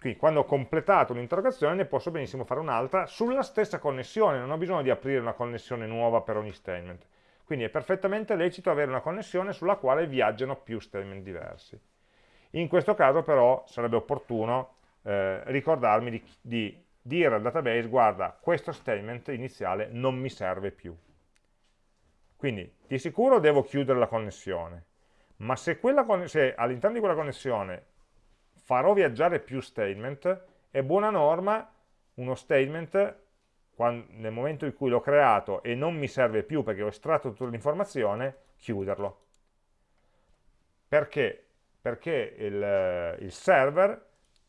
Speaker 1: Quindi quando ho completato un'interrogazione ne posso benissimo fare un'altra sulla stessa connessione, non ho bisogno di aprire una connessione nuova per ogni statement. Quindi è perfettamente lecito avere una connessione sulla quale viaggiano più statement diversi. In questo caso però sarebbe opportuno eh, ricordarmi di, di dire al database guarda questo statement iniziale non mi serve più. Quindi di sicuro devo chiudere la connessione, ma se, se all'interno di quella connessione farò viaggiare più statement, è buona norma uno statement quando, nel momento in cui l'ho creato e non mi serve più perché ho estratto tutta l'informazione, chiuderlo. Perché? Perché il, il server,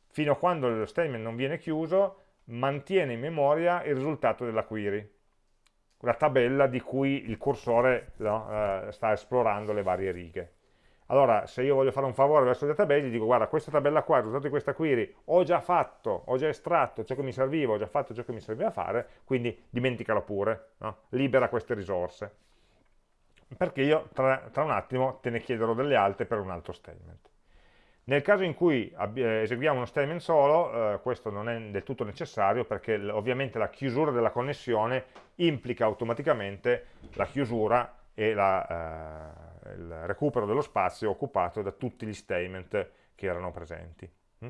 Speaker 1: fino a quando lo statement non viene chiuso, mantiene in memoria il risultato della query, la tabella di cui il cursore no, eh, sta esplorando le varie righe. Allora, se io voglio fare un favore verso il database, dico, guarda, questa tabella qua, il risultato di questa query, ho già fatto, ho già estratto ciò che mi serviva, ho già fatto ciò che mi serviva fare, quindi dimenticalo pure, no? libera queste risorse. Perché io tra, tra, un attimo te ne chiederò delle altre per un altro statement. Nel caso in cui eh, eseguiamo uno statement solo, eh, questo non è del tutto necessario perché ovviamente la chiusura della connessione implica automaticamente la chiusura e la, eh, il recupero dello spazio occupato da tutti gli statement che erano presenti. Mm?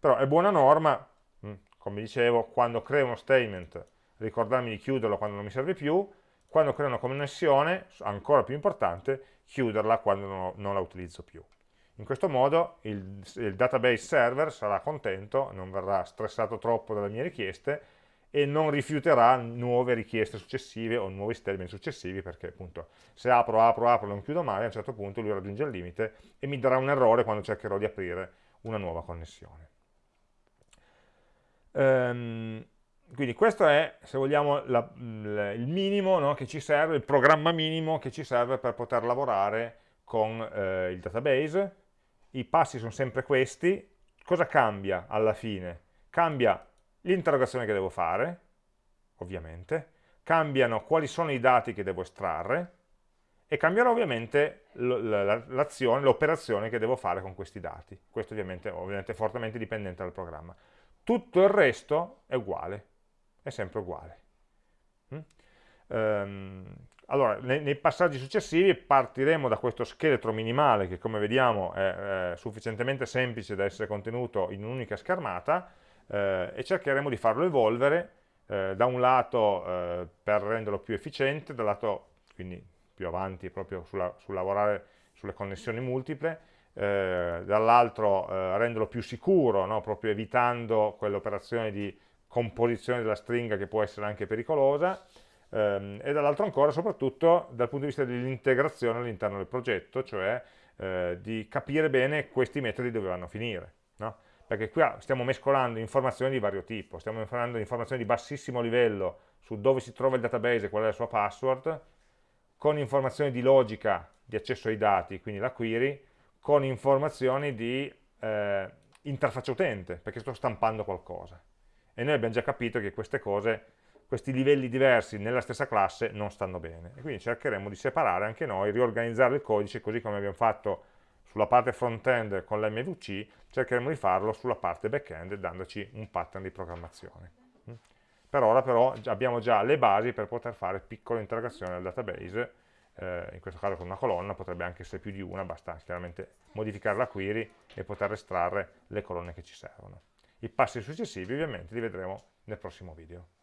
Speaker 1: Però è buona norma, mm, come dicevo, quando creo uno statement ricordarmi di chiuderlo quando non mi serve più, quando creo una connessione, ancora più importante, chiuderla quando non, la utilizzo più. In questo modo il, il database server sarà contento, non verrà stressato troppo dalle mie richieste e non rifiuterà nuove richieste successive o nuovi statement successivi perché appunto se apro, apro, apro, non chiudo mai a un certo punto lui raggiunge il limite e mi darà un errore quando cercherò di aprire una nuova connessione. Ehm, quindi questo è, se vogliamo, la, il minimo no, che ci serve, il programma minimo che ci serve per poter lavorare con eh, il database. I passi sono sempre questi. Cosa cambia alla fine? Cambia l'interrogazione che devo fare, ovviamente, cambiano quali sono i dati che devo estrarre e cambierà ovviamente l'azione, l'operazione che devo fare con questi dati. Questo ovviamente, ovviamente è fortemente dipendente dal programma. Tutto il resto è uguale, è sempre uguale. Mm? Um, allora, nei, passaggi successivi partiremo da questo scheletro minimale che come vediamo è sufficientemente semplice da essere contenuto in un'unica schermata eh, e cercheremo di farlo evolvere eh, da un lato eh, per renderlo più efficiente, dal lato quindi più avanti proprio sulla, sul lavorare sulle connessioni multiple, eh, dall'altro eh, renderlo più sicuro, no? proprio evitando quell'operazione di composizione della stringa che può essere anche pericolosa, ehm, e dall'altro ancora soprattutto dal punto di vista dell'integrazione all'interno del progetto, cioè eh, di capire bene questi metodi dove vanno a finire. No? Perché qui stiamo mescolando informazioni di vario tipo, stiamo mescolando informazioni di bassissimo livello su dove si trova il database qual è la sua password, con informazioni di logica di accesso ai dati, quindi la query, con informazioni di eh, interfaccia utente, perché sto stampando qualcosa. E noi abbiamo già capito che queste cose questi livelli diversi nella stessa classe non stanno bene e quindi cercheremo di separare anche noi, riorganizzare il codice così come abbiamo fatto sulla parte front-end con l'MVC, cercheremo di farlo sulla parte back-end dandoci un pattern di programmazione. Mm. Per ora però abbiamo già le basi per poter fare piccole integrazioni al database, eh, in questo caso con una colonna, potrebbe anche essere più di una, basta chiaramente modificare la query e poter estrarre le colonne che ci servono. I passi successivi ovviamente li vedremo nel prossimo video.